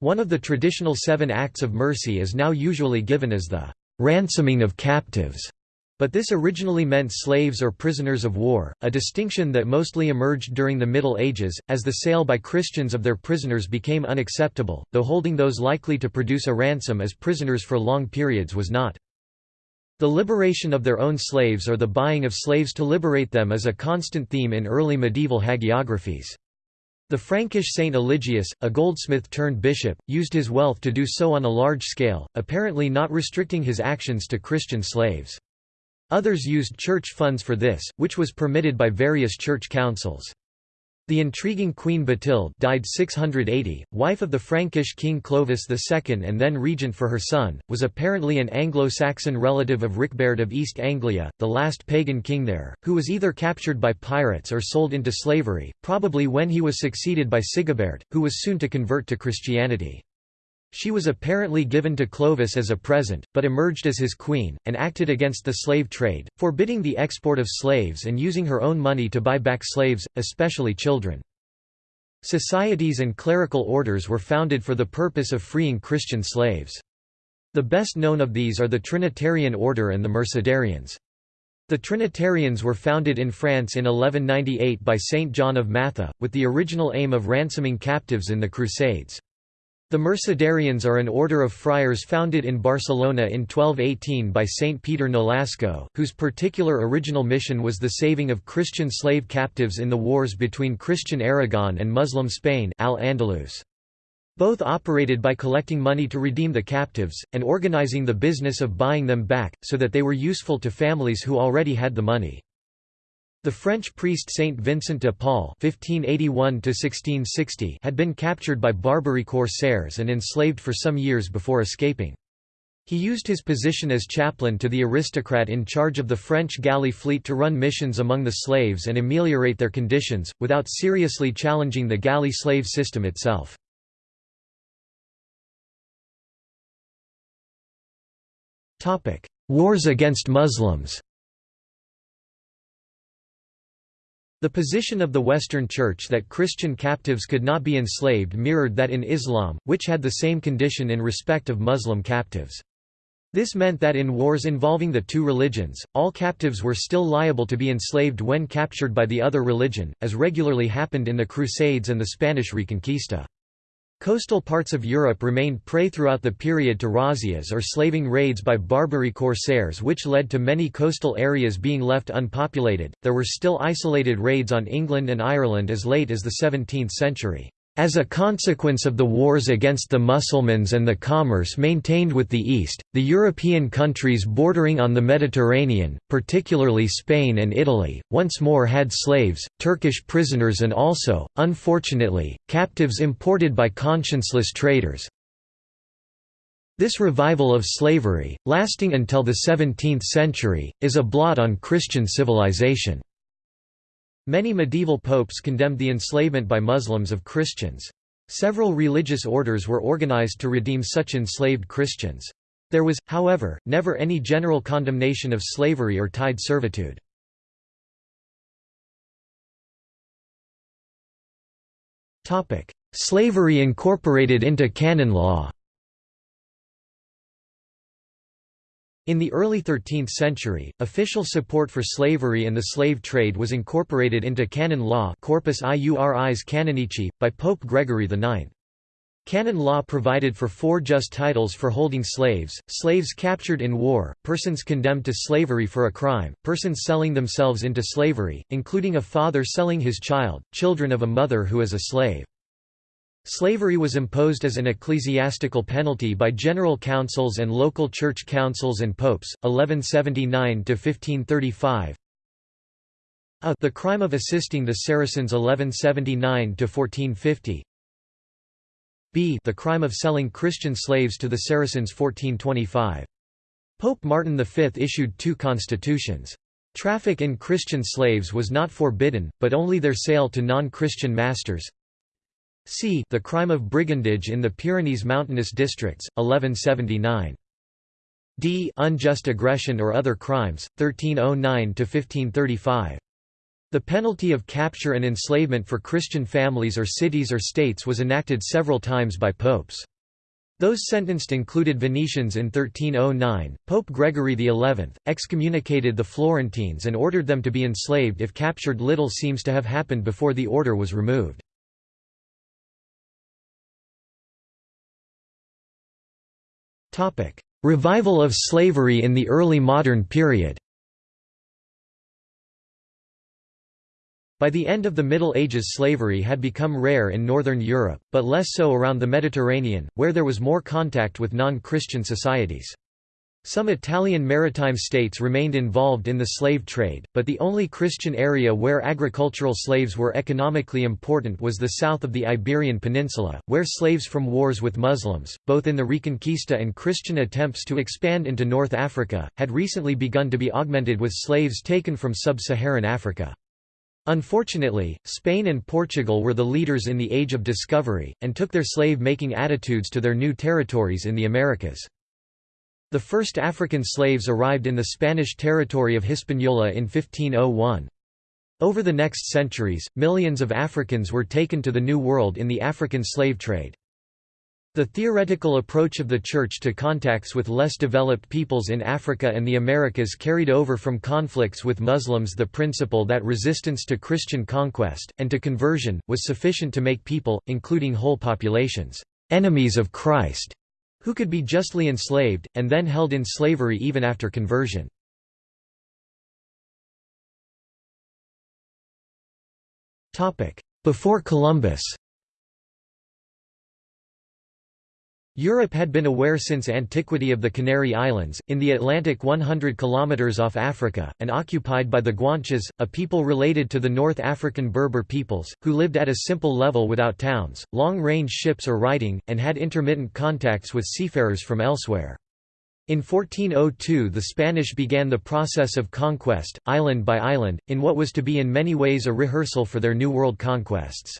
One of the traditional seven acts of mercy is now usually given as the ransoming of captives. But this originally meant slaves or prisoners of war, a distinction that mostly emerged during the Middle Ages, as the sale by Christians of their prisoners became unacceptable, though holding those likely to produce a ransom as prisoners for long periods was not. The liberation of their own slaves or the buying of slaves to liberate them is a constant theme in early medieval hagiographies. The Frankish Saint Eligius, a goldsmith turned bishop, used his wealth to do so on a large scale, apparently not restricting his actions to Christian slaves. Others used church funds for this, which was permitted by various church councils. The intriguing Queen Batilde died 680, wife of the Frankish king Clovis II and then regent for her son, was apparently an Anglo-Saxon relative of Ricbert of East Anglia, the last pagan king there, who was either captured by pirates or sold into slavery, probably when he was succeeded by Sigibert, who was soon to convert to Christianity. She was apparently given to Clovis as a present, but emerged as his queen, and acted against the slave trade, forbidding the export of slaves and using her own money to buy back slaves, especially children. Societies and clerical orders were founded for the purpose of freeing Christian slaves. The best known of these are the Trinitarian Order and the Mercedarians. The Trinitarians were founded in France in 1198 by Saint John of Matha, with the original aim of ransoming captives in the Crusades. The Mercedarians are an order of friars founded in Barcelona in 1218 by Saint Peter Nolasco, whose particular original mission was the saving of Christian slave captives in the wars between Christian Aragon and Muslim Spain Al-Andalus. Both operated by collecting money to redeem the captives, and organizing the business of buying them back, so that they were useful to families who already had the money. The French priest Saint Vincent de Paul (1581–1660) had been captured by Barbary corsairs and enslaved for some years before escaping. He used his position as chaplain to the aristocrat in charge of the French galley fleet to run missions among the slaves and ameliorate their conditions, without seriously challenging the galley slave system itself. Wars against Muslims The position of the Western Church that Christian captives could not be enslaved mirrored that in Islam, which had the same condition in respect of Muslim captives. This meant that in wars involving the two religions, all captives were still liable to be enslaved when captured by the other religion, as regularly happened in the Crusades and the Spanish Reconquista. Coastal parts of Europe remained prey throughout the period to razzias or slaving raids by Barbary corsairs, which led to many coastal areas being left unpopulated. There were still isolated raids on England and Ireland as late as the 17th century. As a consequence of the wars against the Mussulmans and the commerce maintained with the East, the European countries bordering on the Mediterranean, particularly Spain and Italy, once more had slaves, Turkish prisoners and also, unfortunately, captives imported by conscienceless traders. This revival of slavery, lasting until the 17th century, is a blot on Christian civilization. Many medieval popes condemned the enslavement by Muslims of Christians. Several religious orders were organized to redeem such enslaved Christians. There was, however, never any general condemnation of slavery or tied servitude. Slavery incorporated into canon law In the early 13th century, official support for slavery and the slave trade was incorporated into canon law Corpus Iuris Canonici, by Pope Gregory IX. Canon law provided for four just titles for holding slaves, slaves captured in war, persons condemned to slavery for a crime, persons selling themselves into slavery, including a father selling his child, children of a mother who is a slave. Slavery was imposed as an ecclesiastical penalty by general councils and local church councils and popes, 1179–1535 a the crime of assisting the Saracens 1179–1450 b the crime of selling Christian slaves to the Saracens 1425. Pope Martin V issued two constitutions. Traffic in Christian slaves was not forbidden, but only their sale to non-Christian masters. C. The crime of brigandage in the Pyrenees mountainous districts, 1179. D. Unjust aggression or other crimes, 1309–1535. The penalty of capture and enslavement for Christian families or cities or states was enacted several times by popes. Those sentenced included Venetians in 1309. Pope Gregory XI excommunicated the Florentines and ordered them to be enslaved if captured. Little seems to have happened before the order was removed. Revival of slavery in the early modern period By the end of the Middle Ages slavery had become rare in Northern Europe, but less so around the Mediterranean, where there was more contact with non-Christian societies. Some Italian maritime states remained involved in the slave trade, but the only Christian area where agricultural slaves were economically important was the south of the Iberian Peninsula, where slaves from wars with Muslims, both in the Reconquista and Christian attempts to expand into North Africa, had recently begun to be augmented with slaves taken from sub-Saharan Africa. Unfortunately, Spain and Portugal were the leaders in the Age of Discovery, and took their slave-making attitudes to their new territories in the Americas. The first African slaves arrived in the Spanish territory of Hispaniola in 1501. Over the next centuries, millions of Africans were taken to the New World in the African slave trade. The theoretical approach of the Church to contacts with less developed peoples in Africa and the Americas carried over from conflicts with Muslims the principle that resistance to Christian conquest, and to conversion, was sufficient to make people, including whole populations, enemies of Christ who could be justly enslaved, and then held in slavery even after conversion. Before Columbus Europe had been aware since antiquity of the Canary Islands, in the Atlantic 100 km off Africa, and occupied by the Guanches, a people related to the North African Berber peoples, who lived at a simple level without towns, long-range ships or writing, and had intermittent contacts with seafarers from elsewhere. In 1402 the Spanish began the process of conquest, island by island, in what was to be in many ways a rehearsal for their New World conquests.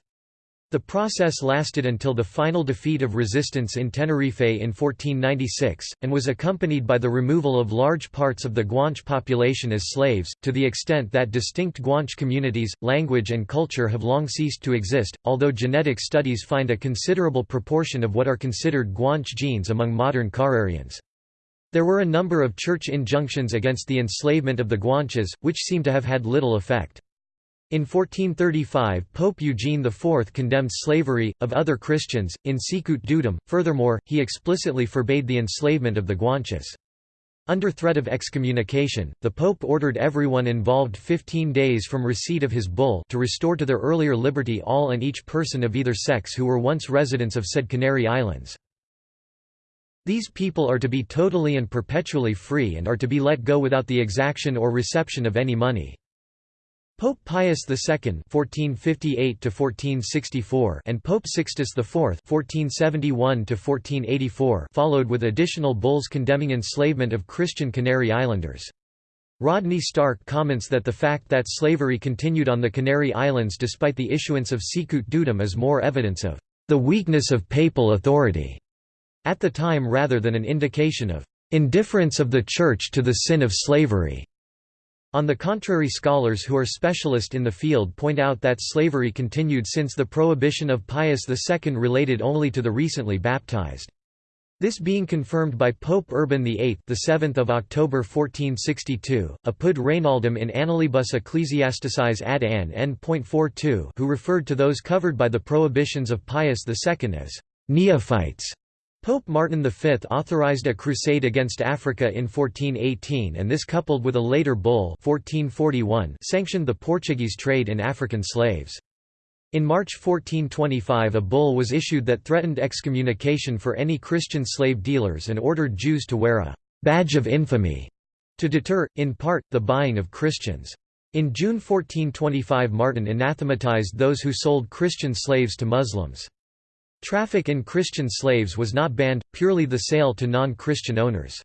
The process lasted until the final defeat of resistance in Tenerife in 1496, and was accompanied by the removal of large parts of the Guanche population as slaves, to the extent that distinct Guanche communities, language and culture have long ceased to exist, although genetic studies find a considerable proportion of what are considered Guanche genes among modern Canarians. There were a number of church injunctions against the enslavement of the Guanches, which seem to have had little effect. In 1435 Pope Eugene IV condemned slavery, of other Christians, in Sicut Dudum, furthermore, he explicitly forbade the enslavement of the Guanches. Under threat of excommunication, the Pope ordered everyone involved 15 days from receipt of his bull to restore to their earlier liberty all and each person of either sex who were once residents of said Canary Islands. These people are to be totally and perpetually free and are to be let go without the exaction or reception of any money. Pope Pius II (1458–1464) and Pope Sixtus IV (1471–1484) followed with additional bulls condemning enslavement of Christian Canary Islanders. Rodney Stark comments that the fact that slavery continued on the Canary Islands despite the issuance of Sicut Dudum is more evidence of the weakness of papal authority at the time rather than an indication of indifference of the Church to the sin of slavery. On the contrary scholars who are specialist in the field point out that slavery continued since the prohibition of Pius II related only to the recently baptized. This being confirmed by Pope Urban VIII, the 7th of October 1462, apud Reynaldum in Annalibus Ecclesiasticis ad an n.42, who referred to those covered by the prohibitions of Pius II as neophytes. Pope Martin V authorized a crusade against Africa in 1418 and this coupled with a later bull 1441 sanctioned the Portuguese trade in African slaves. In March 1425 a bull was issued that threatened excommunication for any Christian slave dealers and ordered Jews to wear a «badge of infamy» to deter, in part, the buying of Christians. In June 1425 Martin anathematized those who sold Christian slaves to Muslims. Traffic in Christian slaves was not banned, purely the sale to non-Christian owners.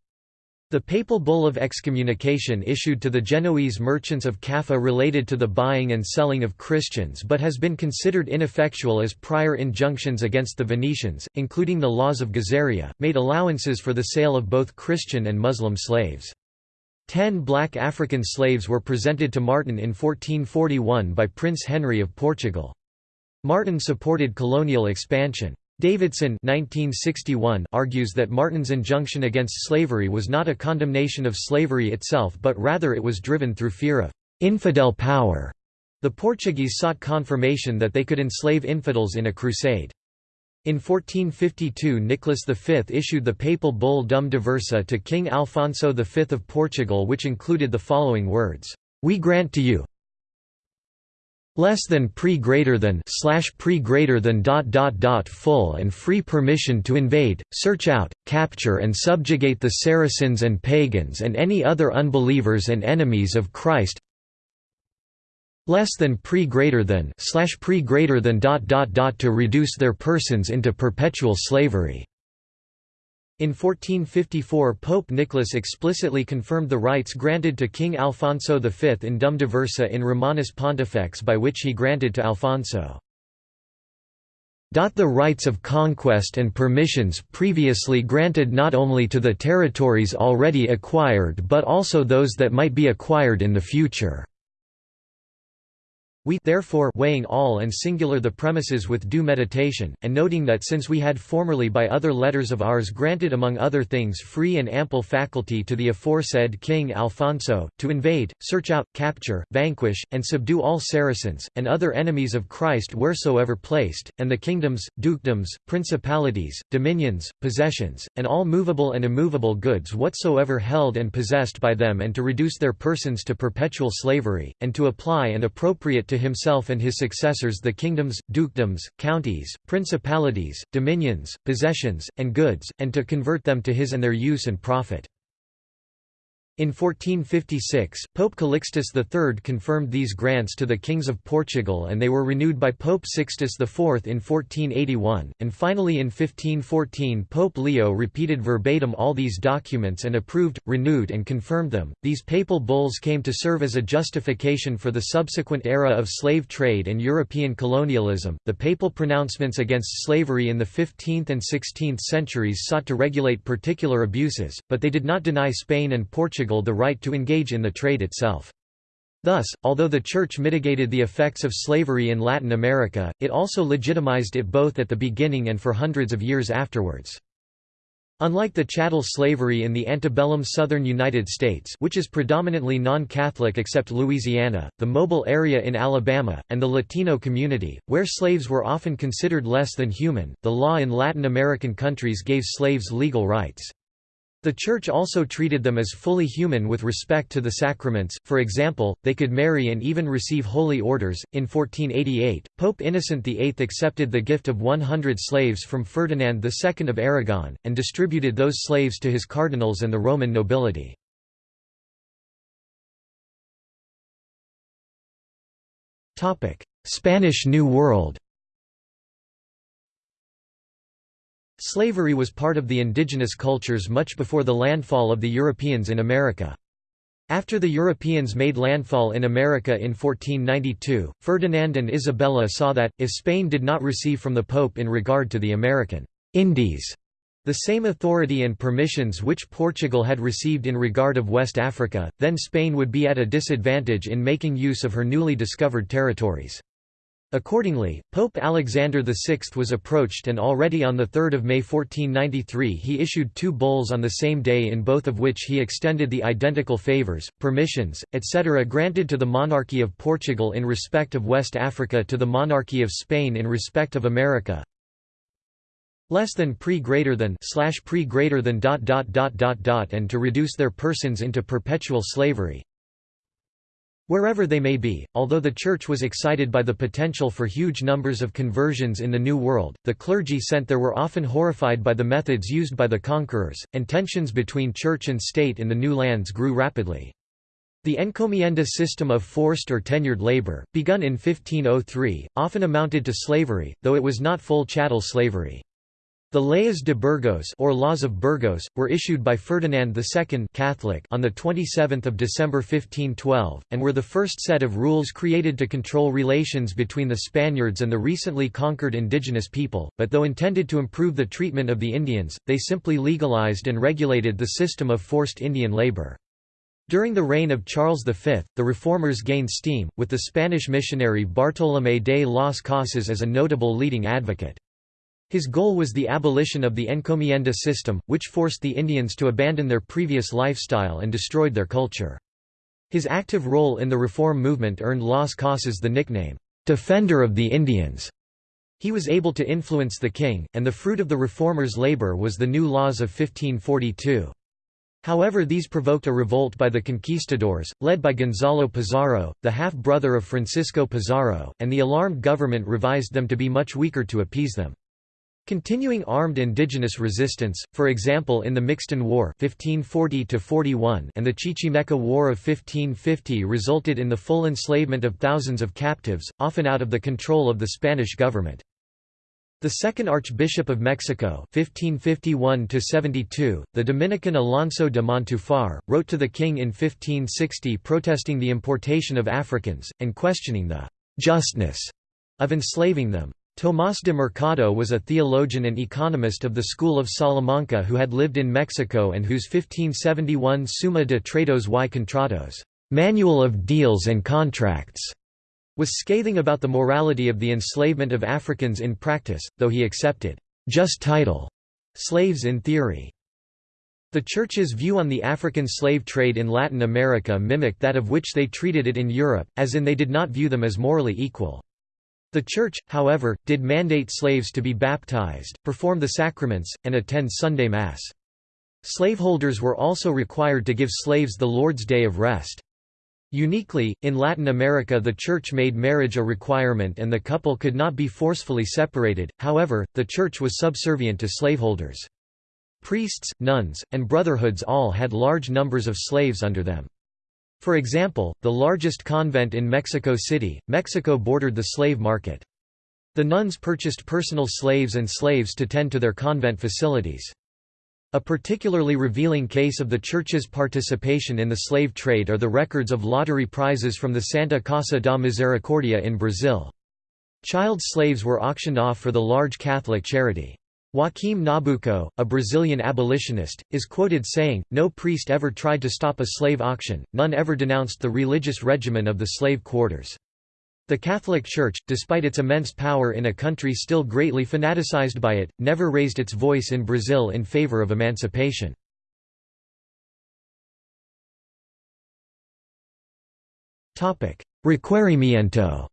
The papal bull of excommunication issued to the Genoese merchants of Caffa related to the buying and selling of Christians but has been considered ineffectual as prior injunctions against the Venetians, including the laws of Gazaria, made allowances for the sale of both Christian and Muslim slaves. Ten black African slaves were presented to Martin in 1441 by Prince Henry of Portugal. Martin supported colonial expansion. Davidson 1961 argues that Martin's injunction against slavery was not a condemnation of slavery itself but rather it was driven through fear of «infidel power». The Portuguese sought confirmation that they could enslave infidels in a crusade. In 1452 Nicholas V issued the papal bull Dum Diversa to King Alfonso V of Portugal which included the following words, "'We grant to you, less than pre greater than slash pre greater than dot dot dot full and free permission to invade, search out, capture and subjugate the Saracens and pagans and any other unbelievers and enemies of Christ less than pre greater than slash pre greater than dot dot dot to reduce their persons into perpetual slavery in 1454 Pope Nicholas explicitly confirmed the rights granted to King Alfonso V in Dum Diversa in Romanus Pontifex by which he granted to Alfonso the rights of conquest and permissions previously granted not only to the territories already acquired but also those that might be acquired in the future. We therefore weighing all and singular the premises with due meditation, and noting that since we had formerly by other letters of ours granted among other things free and ample faculty to the aforesaid King Alfonso, to invade, search out, capture, vanquish, and subdue all Saracens, and other enemies of Christ wheresoever placed, and the kingdoms, dukedoms, principalities, dominions, possessions, and all movable and immovable goods whatsoever held and possessed by them and to reduce their persons to perpetual slavery, and to apply and appropriate to himself and his successors the kingdoms, dukedoms, counties, principalities, dominions, possessions, and goods, and to convert them to his and their use and profit. In 1456, Pope Calixtus III confirmed these grants to the kings of Portugal and they were renewed by Pope Sixtus IV in 1481, and finally in 1514 Pope Leo repeated verbatim all these documents and approved, renewed and confirmed them. These papal bulls came to serve as a justification for the subsequent era of slave trade and European colonialism. The papal pronouncements against slavery in the 15th and 16th centuries sought to regulate particular abuses, but they did not deny Spain and Portugal Portugal the right to engage in the trade itself. Thus, although the Church mitigated the effects of slavery in Latin America, it also legitimized it both at the beginning and for hundreds of years afterwards. Unlike the chattel slavery in the antebellum southern United States which is predominantly non-Catholic except Louisiana, the mobile area in Alabama, and the Latino community, where slaves were often considered less than human, the law in Latin American countries gave slaves legal rights. The Church also treated them as fully human with respect to the sacraments, for example, they could marry and even receive holy orders. In 1488, Pope Innocent VIII accepted the gift of 100 slaves from Ferdinand II of Aragon, and distributed those slaves to his cardinals and the Roman nobility. Spanish New World Slavery was part of the indigenous cultures much before the landfall of the Europeans in America. After the Europeans made landfall in America in 1492, Ferdinand and Isabella saw that, if Spain did not receive from the Pope in regard to the American Indies the same authority and permissions which Portugal had received in regard of West Africa, then Spain would be at a disadvantage in making use of her newly discovered territories. Accordingly, Pope Alexander VI was approached and already on 3 May 1493 he issued two bulls on the same day in both of which he extended the identical favours, permissions, etc. granted to the monarchy of Portugal in respect of West Africa to the monarchy of Spain in respect of America, less than pre greater than slash pre greater than dot dot dot dot dot and to reduce their persons into perpetual slavery Wherever they may be, although the Church was excited by the potential for huge numbers of conversions in the New World, the clergy sent there were often horrified by the methods used by the conquerors, and tensions between Church and state in the new lands grew rapidly. The encomienda system of forced or tenured labor, begun in 1503, often amounted to slavery, though it was not full chattel slavery. The Leyes de Burgos or Laws of Burgos were issued by Ferdinand II Catholic on the 27th of December 1512 and were the first set of rules created to control relations between the Spaniards and the recently conquered indigenous people, but though intended to improve the treatment of the Indians, they simply legalized and regulated the system of forced Indian labor. During the reign of Charles V, the reformers gained steam, with the Spanish missionary Bartolomé de las Casas as a notable leading advocate. His goal was the abolition of the encomienda system, which forced the Indians to abandon their previous lifestyle and destroyed their culture. His active role in the reform movement earned Las Casas the nickname, "'Defender of the Indians'". He was able to influence the king, and the fruit of the reformers' labor was the new laws of 1542. However these provoked a revolt by the conquistadors, led by Gonzalo Pizarro, the half-brother of Francisco Pizarro, and the alarmed government revised them to be much weaker to appease them. Continuing armed indigenous resistance, for example in the Mixton War 1540 and the Chichimeca War of 1550 resulted in the full enslavement of thousands of captives, often out of the control of the Spanish government. The second Archbishop of Mexico 1551 the Dominican Alonso de Montufar, wrote to the king in 1560 protesting the importation of Africans, and questioning the «justness» of enslaving them. Tomás de Mercado was a theologian and economist of the school of Salamanca who had lived in Mexico and whose 1571 Summa de Tratos y Contratos Manual of Deals and Contracts was scathing about the morality of the enslavement of Africans in practice, though he accepted just title slaves in theory. The Church's view on the African slave trade in Latin America mimicked that of which they treated it in Europe, as in they did not view them as morally equal. The Church, however, did mandate slaves to be baptized, perform the sacraments, and attend Sunday Mass. Slaveholders were also required to give slaves the Lord's Day of Rest. Uniquely, in Latin America the Church made marriage a requirement and the couple could not be forcefully separated, however, the Church was subservient to slaveholders. Priests, nuns, and brotherhoods all had large numbers of slaves under them. For example, the largest convent in Mexico City, Mexico bordered the slave market. The nuns purchased personal slaves and slaves to tend to their convent facilities. A particularly revealing case of the Church's participation in the slave trade are the records of lottery prizes from the Santa Casa da Misericordia in Brazil. Child slaves were auctioned off for the large Catholic charity. Joaquim Nabuco, a Brazilian abolitionist, is quoted saying, No priest ever tried to stop a slave auction, none ever denounced the religious regimen of the slave quarters. The Catholic Church, despite its immense power in a country still greatly fanaticized by it, never raised its voice in Brazil in favor of emancipation. Requerimiento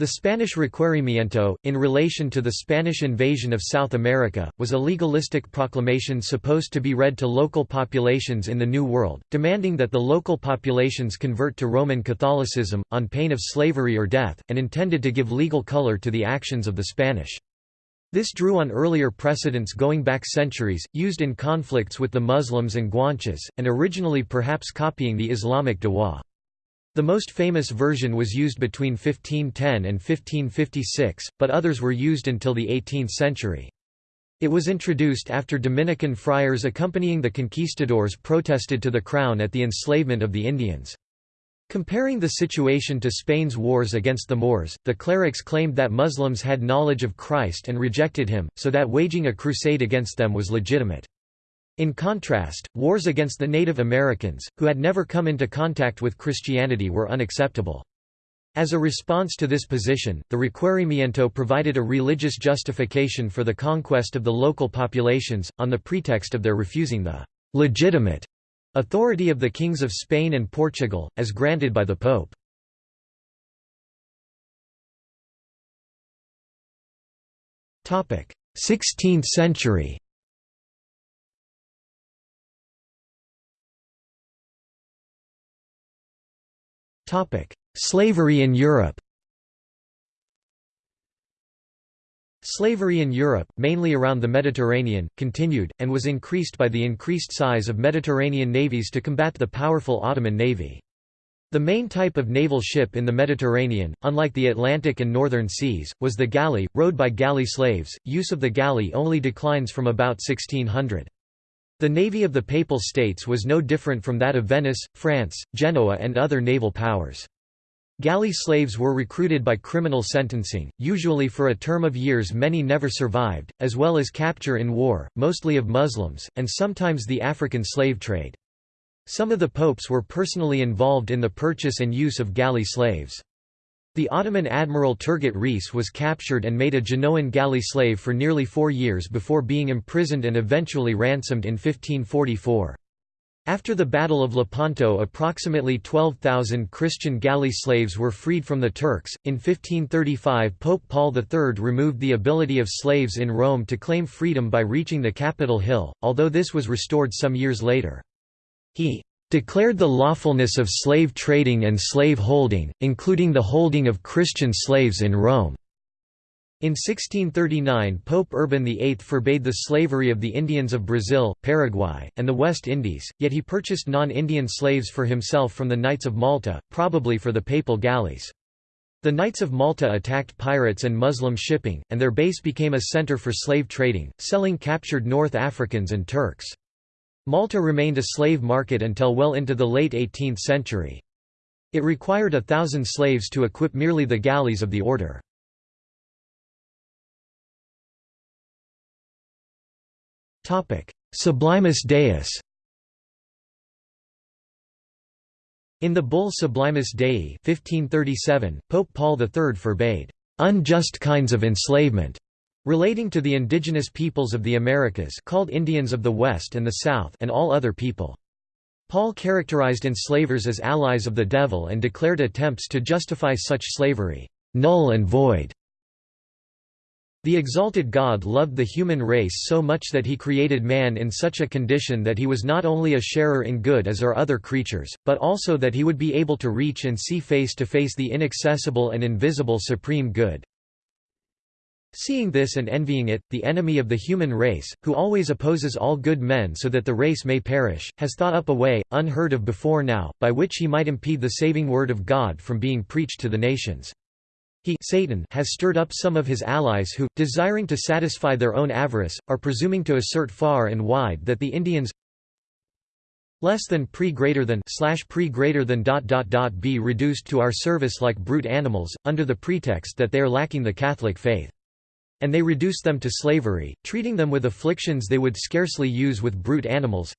The Spanish requerimiento, in relation to the Spanish invasion of South America, was a legalistic proclamation supposed to be read to local populations in the New World, demanding that the local populations convert to Roman Catholicism, on pain of slavery or death, and intended to give legal color to the actions of the Spanish. This drew on earlier precedents going back centuries, used in conflicts with the Muslims and Guanches, and originally perhaps copying the Islamic Dawa. The most famous version was used between 1510 and 1556, but others were used until the 18th century. It was introduced after Dominican friars accompanying the conquistadors protested to the crown at the enslavement of the Indians. Comparing the situation to Spain's wars against the Moors, the clerics claimed that Muslims had knowledge of Christ and rejected him, so that waging a crusade against them was legitimate. In contrast, wars against the Native Americans, who had never come into contact with Christianity were unacceptable. As a response to this position, the Requerimiento provided a religious justification for the conquest of the local populations, on the pretext of their refusing the «legitimate» authority of the kings of Spain and Portugal, as granted by the Pope. Sixteenth century Slavery in Europe Slavery in Europe, mainly around the Mediterranean, continued, and was increased by the increased size of Mediterranean navies to combat the powerful Ottoman navy. The main type of naval ship in the Mediterranean, unlike the Atlantic and Northern Seas, was the galley, rowed by galley slaves. Use of the galley only declines from about 1600. The navy of the Papal States was no different from that of Venice, France, Genoa and other naval powers. Galley slaves were recruited by criminal sentencing, usually for a term of years many never survived, as well as capture in war, mostly of Muslims, and sometimes the African slave trade. Some of the popes were personally involved in the purchase and use of galley slaves. The Ottoman admiral Turgut Reis was captured and made a Genoan galley slave for nearly four years before being imprisoned and eventually ransomed in 1544. After the Battle of Lepanto approximately 12,000 Christian galley slaves were freed from the Turks. In 1535 Pope Paul III removed the ability of slaves in Rome to claim freedom by reaching the Capitol Hill, although this was restored some years later. He declared the lawfulness of slave trading and slave holding, including the holding of Christian slaves in Rome. In 1639 Pope Urban VIII forbade the slavery of the Indians of Brazil, Paraguay, and the West Indies, yet he purchased non-Indian slaves for himself from the Knights of Malta, probably for the papal galleys. The Knights of Malta attacked pirates and Muslim shipping, and their base became a center for slave trading, selling captured North Africans and Turks. Malta remained a slave market until well into the late 18th century. It required a thousand slaves to equip merely the galleys of the order. Sublimis Deus In the bull Sublimis Dei 1537, Pope Paul III forbade unjust kinds of enslavement relating to the indigenous peoples of the Americas called Indians of the West and the South and all other people. Paul characterized enslavers as allies of the devil and declared attempts to justify such slavery, "...null and void." The exalted God loved the human race so much that he created man in such a condition that he was not only a sharer in good as are other creatures, but also that he would be able to reach and see face to face the inaccessible and invisible supreme good. Seeing this and envying it, the enemy of the human race, who always opposes all good men so that the race may perish, has thought up a way, unheard of before now, by which he might impede the saving word of God from being preached to the nations. He Satan has stirred up some of his allies who, desiring to satisfy their own avarice, are presuming to assert far and wide that the Indians less than pre greater than slash pre greater than dot dot dot be reduced to our service like brute animals, under the pretext that they are lacking the Catholic faith. And they reduce them to slavery, treating them with afflictions they would scarcely use with brute animals.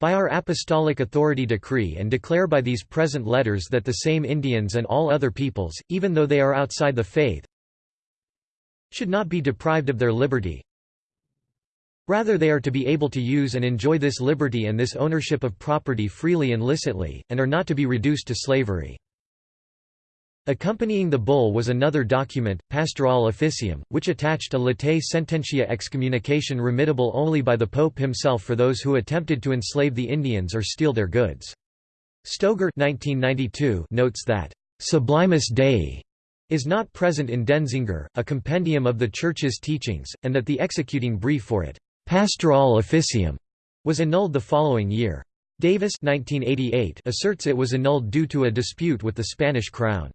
By our apostolic authority decree and declare by these present letters that the same Indians and all other peoples, even though they are outside the faith, should not be deprived of their liberty. Rather they are to be able to use and enjoy this liberty and this ownership of property freely and licitly, and are not to be reduced to slavery. Accompanying the bull was another document, Pastorale Officium, which attached a latae sententia excommunication remittable only by the Pope himself for those who attempted to enslave the Indians or steal their goods. Stogre 1992 notes that, "...sublimus Dei," is not present in Denzinger, a compendium of the Church's teachings, and that the executing brief for it, "...Pastorale Officium," was annulled the following year. Davis 1988 asserts it was annulled due to a dispute with the Spanish crown.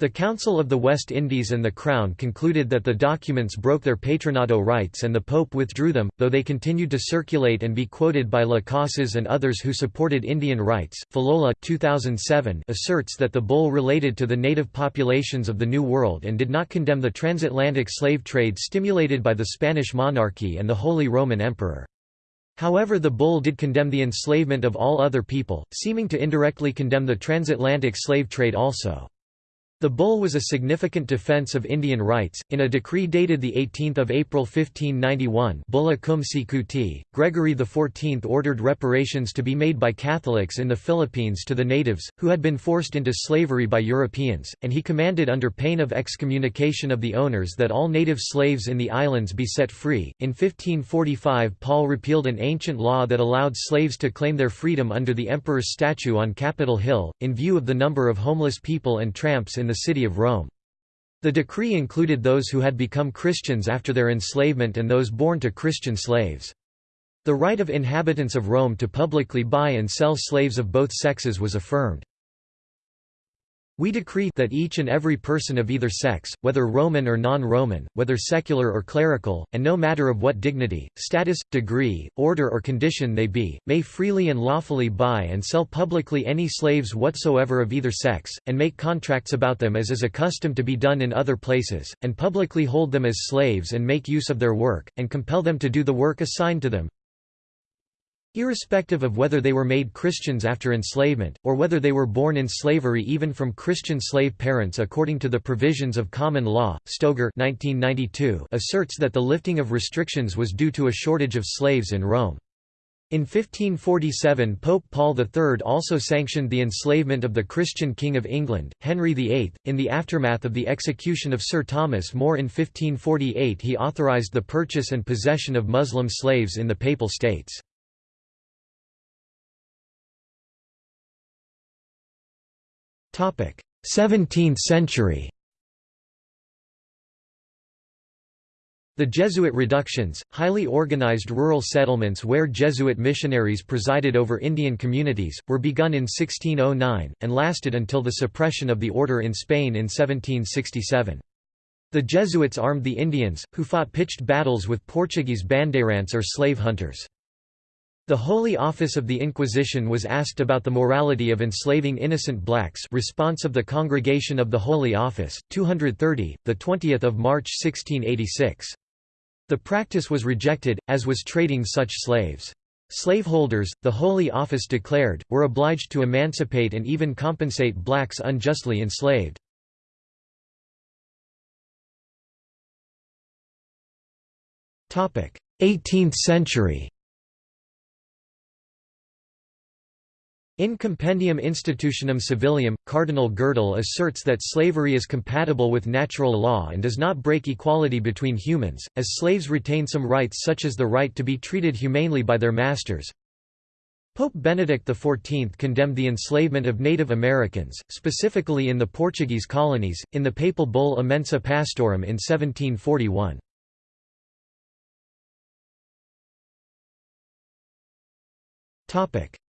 The Council of the West Indies and the Crown concluded that the documents broke their patronato rights and the Pope withdrew them, though they continued to circulate and be quoted by Las Casas and others who supported Indian rights. Falola 2007 asserts that the bull related to the native populations of the New World and did not condemn the transatlantic slave trade stimulated by the Spanish monarchy and the Holy Roman Emperor. However the bull did condemn the enslavement of all other people, seeming to indirectly condemn the transatlantic slave trade also. The bull was a significant defense of Indian rights. In a decree dated 18 April 1591 Bulla Cum Sicuti, Gregory XIV ordered reparations to be made by Catholics in the Philippines to the natives, who had been forced into slavery by Europeans, and he commanded under pain of excommunication of the owners that all native slaves in the islands be set free. In 1545 Paul repealed an ancient law that allowed slaves to claim their freedom under the emperor's statue on Capitol Hill, in view of the number of homeless people and tramps in the city of Rome. The decree included those who had become Christians after their enslavement and those born to Christian slaves. The right of inhabitants of Rome to publicly buy and sell slaves of both sexes was affirmed. We decree that each and every person of either sex, whether Roman or non-Roman, whether secular or clerical, and no matter of what dignity, status, degree, order or condition they be, may freely and lawfully buy and sell publicly any slaves whatsoever of either sex, and make contracts about them as is accustomed to be done in other places, and publicly hold them as slaves and make use of their work, and compel them to do the work assigned to them, Irrespective of whether they were made Christians after enslavement, or whether they were born in slavery even from Christian slave parents according to the provisions of common law, Stogre 1992 asserts that the lifting of restrictions was due to a shortage of slaves in Rome. In 1547 Pope Paul III also sanctioned the enslavement of the Christian King of England, Henry VIII. In the aftermath of the execution of Sir Thomas More in 1548 he authorised the purchase and possession of Muslim slaves in the Papal States. 17th century The Jesuit reductions, highly organized rural settlements where Jesuit missionaries presided over Indian communities, were begun in 1609, and lasted until the suppression of the order in Spain in 1767. The Jesuits armed the Indians, who fought pitched battles with Portuguese bandeirantes or slave hunters. The Holy Office of the Inquisition was asked about the morality of enslaving innocent blacks response of the Congregation of the Holy Office, 230, 20 March 1686. The practice was rejected, as was trading such slaves. Slaveholders, the Holy Office declared, were obliged to emancipate and even compensate blacks unjustly enslaved. Eighteenth century In Compendium Institutionum Civilium, Cardinal Gerdil asserts that slavery is compatible with natural law and does not break equality between humans, as slaves retain some rights such as the right to be treated humanely by their masters. Pope Benedict XIV condemned the enslavement of Native Americans, specifically in the Portuguese colonies, in the papal bull Immensa Pastorum in 1741.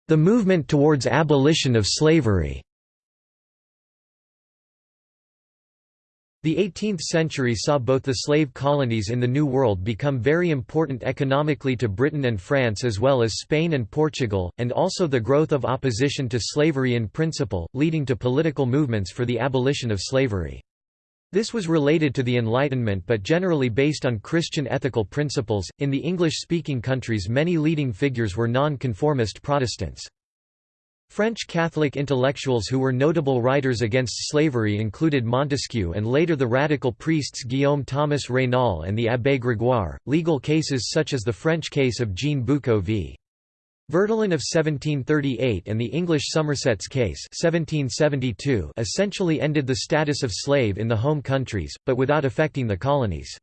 The movement towards abolition of slavery The 18th century saw both the slave colonies in the New World become very important economically to Britain and France as well as Spain and Portugal, and also the growth of opposition to slavery in principle, leading to political movements for the abolition of slavery. This was related to the Enlightenment but generally based on Christian ethical principles. In the English speaking countries, many leading figures were non conformist Protestants. French Catholic intellectuals who were notable writers against slavery included Montesquieu and later the radical priests Guillaume Thomas Raynal and the Abbé Grégoire. Legal cases such as the French case of Jean Boucaux v. Verdelin of 1738 and the English Somerset's case 1772 essentially ended the status of slave in the home countries, but without affecting the colonies.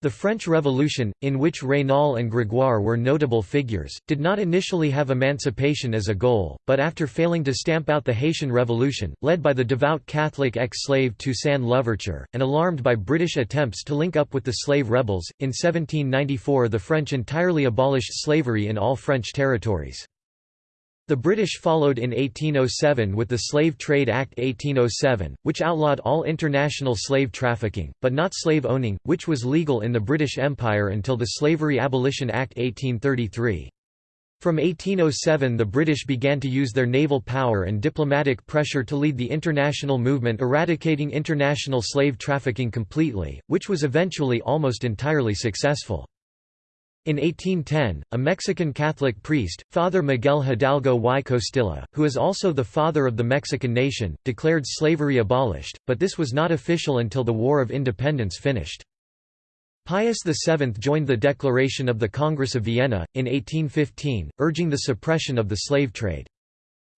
The French Revolution, in which Raynal and Grégoire were notable figures, did not initially have emancipation as a goal, but after failing to stamp out the Haitian Revolution, led by the devout Catholic ex-slave Toussaint Louverture, and alarmed by British attempts to link up with the slave rebels, in 1794 the French entirely abolished slavery in all French territories. The British followed in 1807 with the Slave Trade Act 1807, which outlawed all international slave trafficking, but not slave owning, which was legal in the British Empire until the Slavery Abolition Act 1833. From 1807 the British began to use their naval power and diplomatic pressure to lead the international movement eradicating international slave trafficking completely, which was eventually almost entirely successful. In 1810, a Mexican Catholic priest, Father Miguel Hidalgo y Costilla, who is also the father of the Mexican nation, declared slavery abolished, but this was not official until the War of Independence finished. Pius VII joined the Declaration of the Congress of Vienna, in 1815, urging the suppression of the slave trade.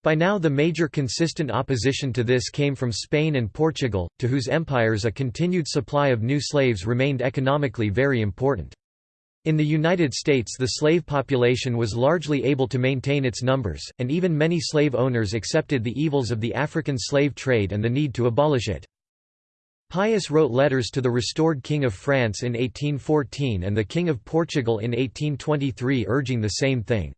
By now the major consistent opposition to this came from Spain and Portugal, to whose empires a continued supply of new slaves remained economically very important. In the United States the slave population was largely able to maintain its numbers, and even many slave owners accepted the evils of the African slave trade and the need to abolish it. Pius wrote letters to the restored King of France in 1814 and the King of Portugal in 1823 urging the same thing.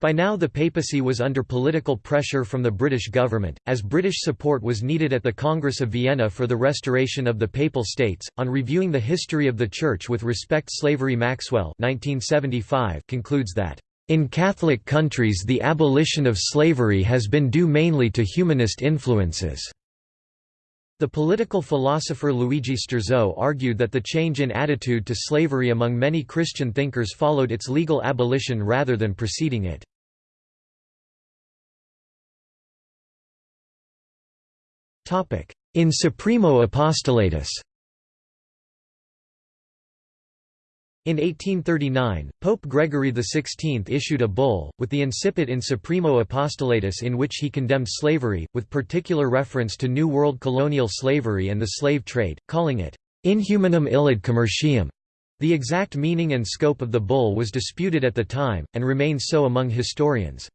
By now the papacy was under political pressure from the British government, as British support was needed at the Congress of Vienna for the restoration of the Papal States. On reviewing the history of the Church with respect slavery Maxwell 1975 concludes that, "...in Catholic countries the abolition of slavery has been due mainly to humanist influences." The political philosopher Luigi Sturzo argued that the change in attitude to slavery among many Christian thinkers followed its legal abolition rather than preceding it. In Supremo Apostolatus In 1839, Pope Gregory XVI issued a bull, with the incipit in Supremo Apostolatus in which he condemned slavery, with particular reference to New World colonial slavery and the slave trade, calling it, "...inhumanum illud commercium." The exact meaning and scope of the bull was disputed at the time, and remains so among historians.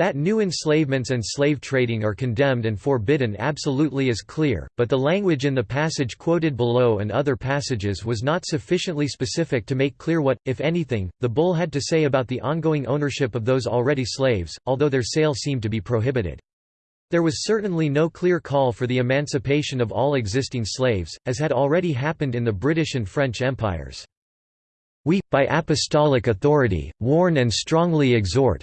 That new enslavements and slave trading are condemned and forbidden absolutely is clear, but the language in the passage quoted below and other passages was not sufficiently specific to make clear what, if anything, the bull had to say about the ongoing ownership of those already slaves, although their sale seemed to be prohibited. There was certainly no clear call for the emancipation of all existing slaves, as had already happened in the British and French empires. We, by apostolic authority, warn and strongly exhort,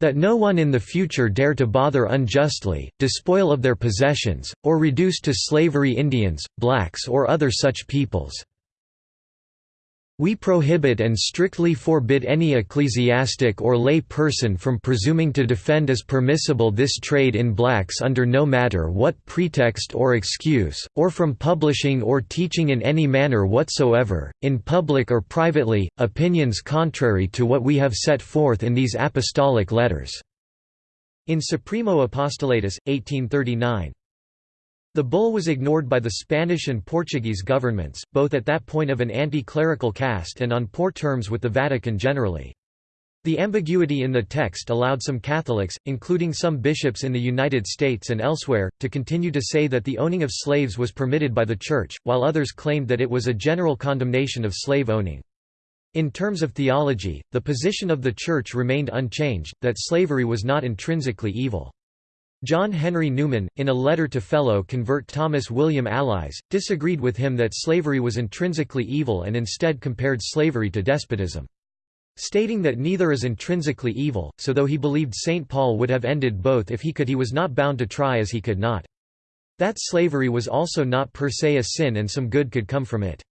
that no one in the future dare to bother unjustly, despoil of their possessions, or reduce to slavery Indians, blacks or other such peoples. We prohibit and strictly forbid any ecclesiastic or lay person from presuming to defend as permissible this trade in blacks under no matter what pretext or excuse, or from publishing or teaching in any manner whatsoever, in public or privately, opinions contrary to what we have set forth in these apostolic letters." In Supremo Apostolatus, 1839. The bull was ignored by the Spanish and Portuguese governments, both at that point of an anti-clerical cast and on poor terms with the Vatican generally. The ambiguity in the text allowed some Catholics, including some bishops in the United States and elsewhere, to continue to say that the owning of slaves was permitted by the Church, while others claimed that it was a general condemnation of slave owning. In terms of theology, the position of the Church remained unchanged, that slavery was not intrinsically evil. John Henry Newman, in a letter to fellow convert Thomas William Allies, disagreed with him that slavery was intrinsically evil and instead compared slavery to despotism stating that neither is intrinsically evil, so though he believed St. Paul would have ended both if he could he was not bound to try as he could not. That slavery was also not per se a sin and some good could come from it.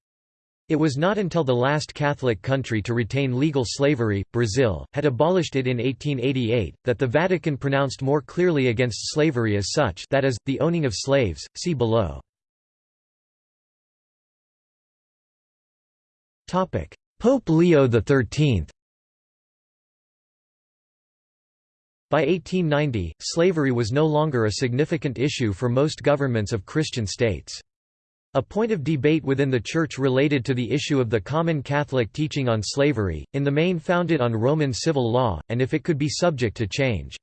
It was not until the last Catholic country to retain legal slavery, Brazil, had abolished it in 1888, that the Vatican pronounced more clearly against slavery as such that is, the owning of slaves, see below. Pope Leo XIII By 1890, slavery was no longer a significant issue for most governments of Christian states. A point of debate within the Church related to the issue of the common Catholic teaching on slavery, in the main founded on Roman civil law, and if it could be subject to change.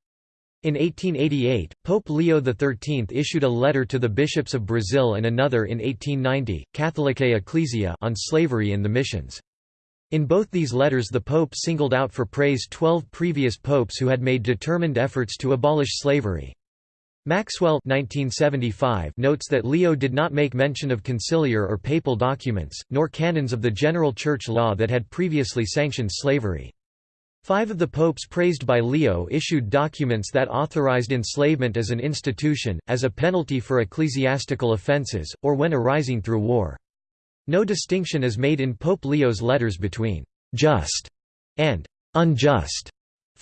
In 1888, Pope Leo XIII issued a letter to the bishops of Brazil and another in 1890, Catholicae Ecclesiae on slavery in the missions. In both these letters the Pope singled out for praise twelve previous popes who had made determined efforts to abolish slavery. Maxwell 1975 notes that Leo did not make mention of conciliar or papal documents, nor canons of the general church law that had previously sanctioned slavery. Five of the popes praised by Leo issued documents that authorized enslavement as an institution, as a penalty for ecclesiastical offences, or when arising through war. No distinction is made in Pope Leo's letters between «just» and «unjust»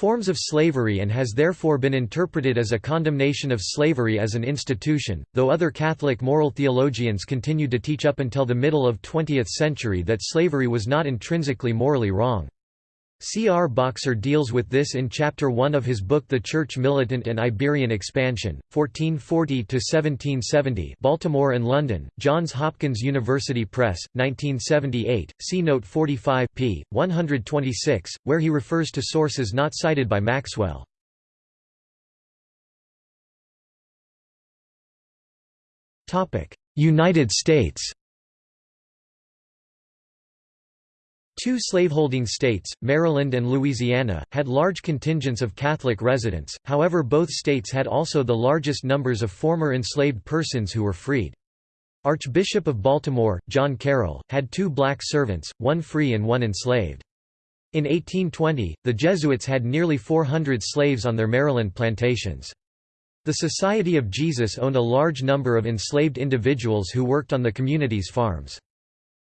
forms of slavery and has therefore been interpreted as a condemnation of slavery as an institution, though other Catholic moral theologians continued to teach up until the middle of 20th century that slavery was not intrinsically morally wrong. C. R. Boxer deals with this in Chapter 1 of his book The Church Militant and Iberian Expansion, 1440–1770 Baltimore and London, Johns Hopkins University Press, 1978, see Note 45 p. 126, where he refers to sources not cited by Maxwell. United States Two slaveholding states, Maryland and Louisiana, had large contingents of Catholic residents, however both states had also the largest numbers of former enslaved persons who were freed. Archbishop of Baltimore, John Carroll, had two black servants, one free and one enslaved. In 1820, the Jesuits had nearly 400 slaves on their Maryland plantations. The Society of Jesus owned a large number of enslaved individuals who worked on the community's farms.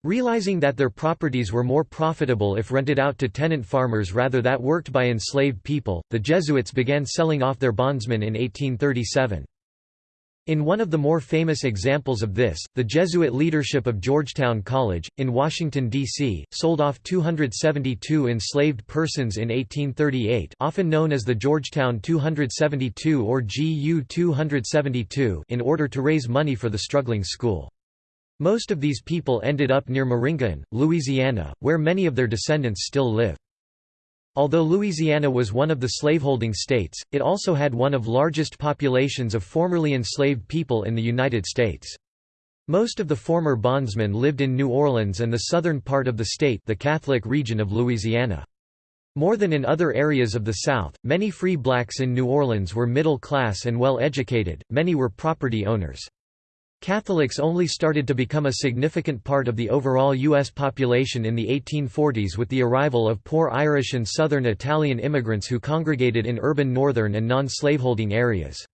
Realizing that their properties were more profitable if rented out to tenant farmers rather that worked by enslaved people, the Jesuits began selling off their bondsmen in 1837. In one of the more famous examples of this, the Jesuit leadership of Georgetown College, in Washington, D.C., sold off 272 enslaved persons in 1838 often known as the Georgetown 272 or GU 272 in order to raise money for the struggling school. Most of these people ended up near Maringouin, Louisiana, where many of their descendants still live. Although Louisiana was one of the slaveholding states, it also had one of largest populations of formerly enslaved people in the United States. Most of the former bondsmen lived in New Orleans and the southern part of the state the Catholic region of Louisiana. More than in other areas of the South, many free blacks in New Orleans were middle class and well educated, many were property owners. Catholics only started to become a significant part of the overall U.S. population in the 1840s with the arrival of poor Irish and Southern Italian immigrants who congregated in urban northern and non-slaveholding areas.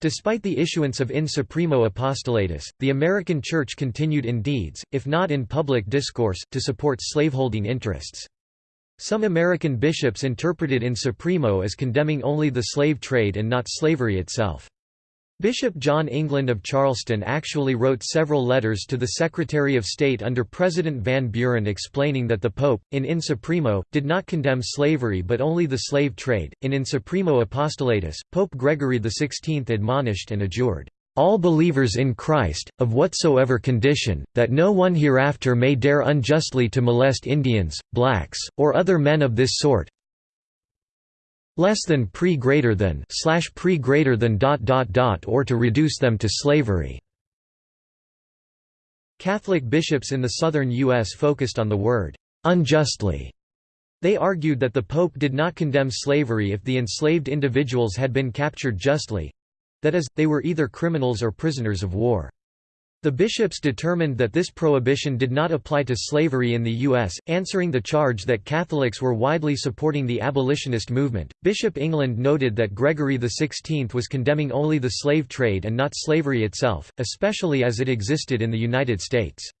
Despite the issuance of In Supremo Apostolatus, the American Church continued in deeds, if not in public discourse, to support slaveholding interests. Some American bishops interpreted In Supremo as condemning only the slave trade and not slavery itself. Bishop John England of Charleston actually wrote several letters to the Secretary of State under President Van Buren explaining that the Pope, in In Supremo, did not condemn slavery but only the slave trade. In In Supremo Apostolatus, Pope Gregory XVI admonished and adjured, all believers in Christ, of whatsoever condition, that no one hereafter may dare unjustly to molest Indians, blacks, or other men of this sort, less than pre greater than slash pre greater than dot dot dot or to reduce them to slavery. Catholic bishops in the southern U.S. focused on the word unjustly. They argued that the Pope did not condemn slavery if the enslaved individuals had been captured justly—that is, they were either criminals or prisoners of war. The bishops determined that this prohibition did not apply to slavery in the U.S., answering the charge that Catholics were widely supporting the abolitionist movement. Bishop England noted that Gregory XVI was condemning only the slave trade and not slavery itself, especially as it existed in the United States.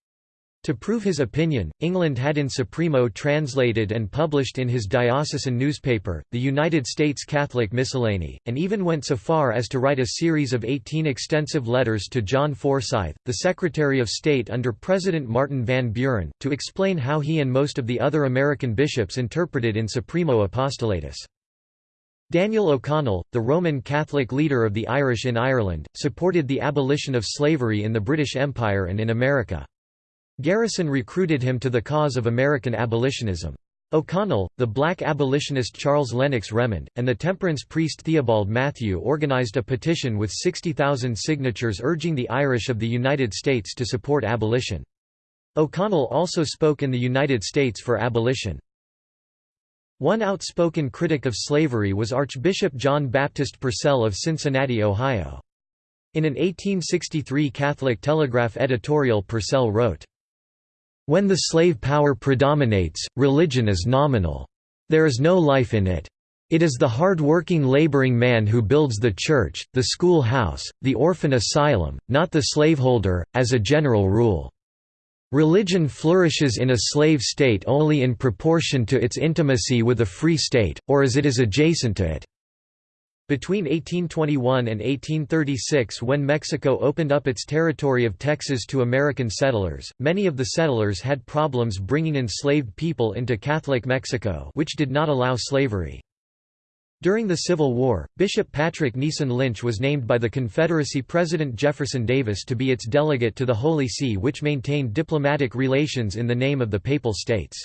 To prove his opinion, England had in Supremo translated and published in his diocesan newspaper, the United States Catholic Miscellany, and even went so far as to write a series of 18 extensive letters to John Forsyth, the Secretary of State under President Martin Van Buren, to explain how he and most of the other American bishops interpreted in Supremo Apostolatus. Daniel O'Connell, the Roman Catholic leader of the Irish in Ireland, supported the abolition of slavery in the British Empire and in America. Garrison recruited him to the cause of American abolitionism. O'Connell, the black abolitionist Charles Lennox Remond, and the temperance priest Theobald Mathew organized a petition with 60,000 signatures urging the Irish of the United States to support abolition. O'Connell also spoke in the United States for abolition. One outspoken critic of slavery was Archbishop John Baptist Purcell of Cincinnati, Ohio. In an 1863 Catholic Telegraph editorial Purcell wrote, when the slave power predominates, religion is nominal. There is no life in it. It is the hard-working laboring man who builds the church, the school house, the orphan asylum, not the slaveholder, as a general rule. Religion flourishes in a slave state only in proportion to its intimacy with a free state, or as it is adjacent to it. Between 1821 and 1836 when Mexico opened up its territory of Texas to American settlers, many of the settlers had problems bringing enslaved people into Catholic Mexico which did not allow slavery. During the Civil War, Bishop Patrick Neeson Lynch was named by the Confederacy President Jefferson Davis to be its delegate to the Holy See which maintained diplomatic relations in the name of the Papal States.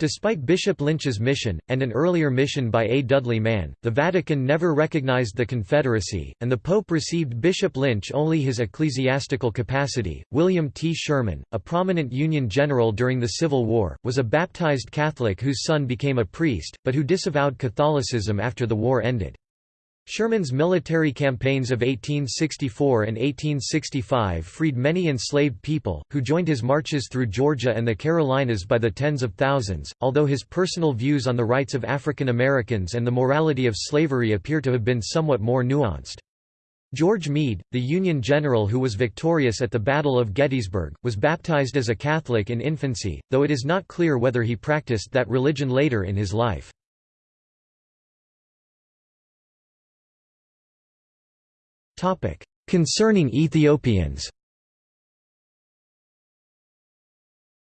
Despite Bishop Lynch's mission, and an earlier mission by A. Dudley Mann, the Vatican never recognized the Confederacy, and the Pope received Bishop Lynch only his ecclesiastical capacity. William T. Sherman, a prominent Union general during the Civil War, was a baptized Catholic whose son became a priest, but who disavowed Catholicism after the war ended. Sherman's military campaigns of 1864 and 1865 freed many enslaved people, who joined his marches through Georgia and the Carolinas by the tens of thousands, although his personal views on the rights of African Americans and the morality of slavery appear to have been somewhat more nuanced. George Meade, the Union general who was victorious at the Battle of Gettysburg, was baptized as a Catholic in infancy, though it is not clear whether he practiced that religion later in his life. Concerning Ethiopians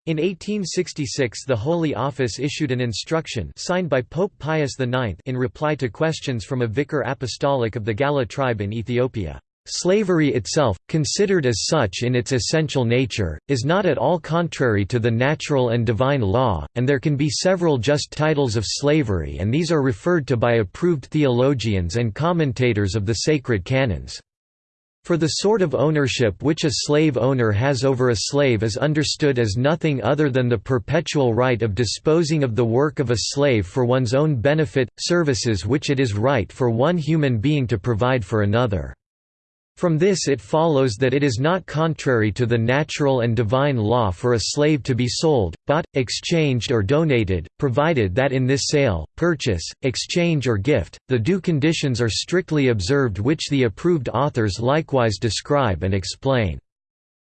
In 1866 the Holy Office issued an instruction signed by Pope Pius IX in reply to questions from a vicar apostolic of the Galla tribe in Ethiopia. Slavery itself, considered as such in its essential nature, is not at all contrary to the natural and divine law, and there can be several just titles of slavery and these are referred to by approved theologians and commentators of the sacred canons. For the sort of ownership which a slave owner has over a slave is understood as nothing other than the perpetual right of disposing of the work of a slave for one's own benefit, services which it is right for one human being to provide for another. From this it follows that it is not contrary to the natural and divine law for a slave to be sold, bought, exchanged or donated, provided that in this sale, purchase, exchange or gift, the due conditions are strictly observed which the approved authors likewise describe and explain.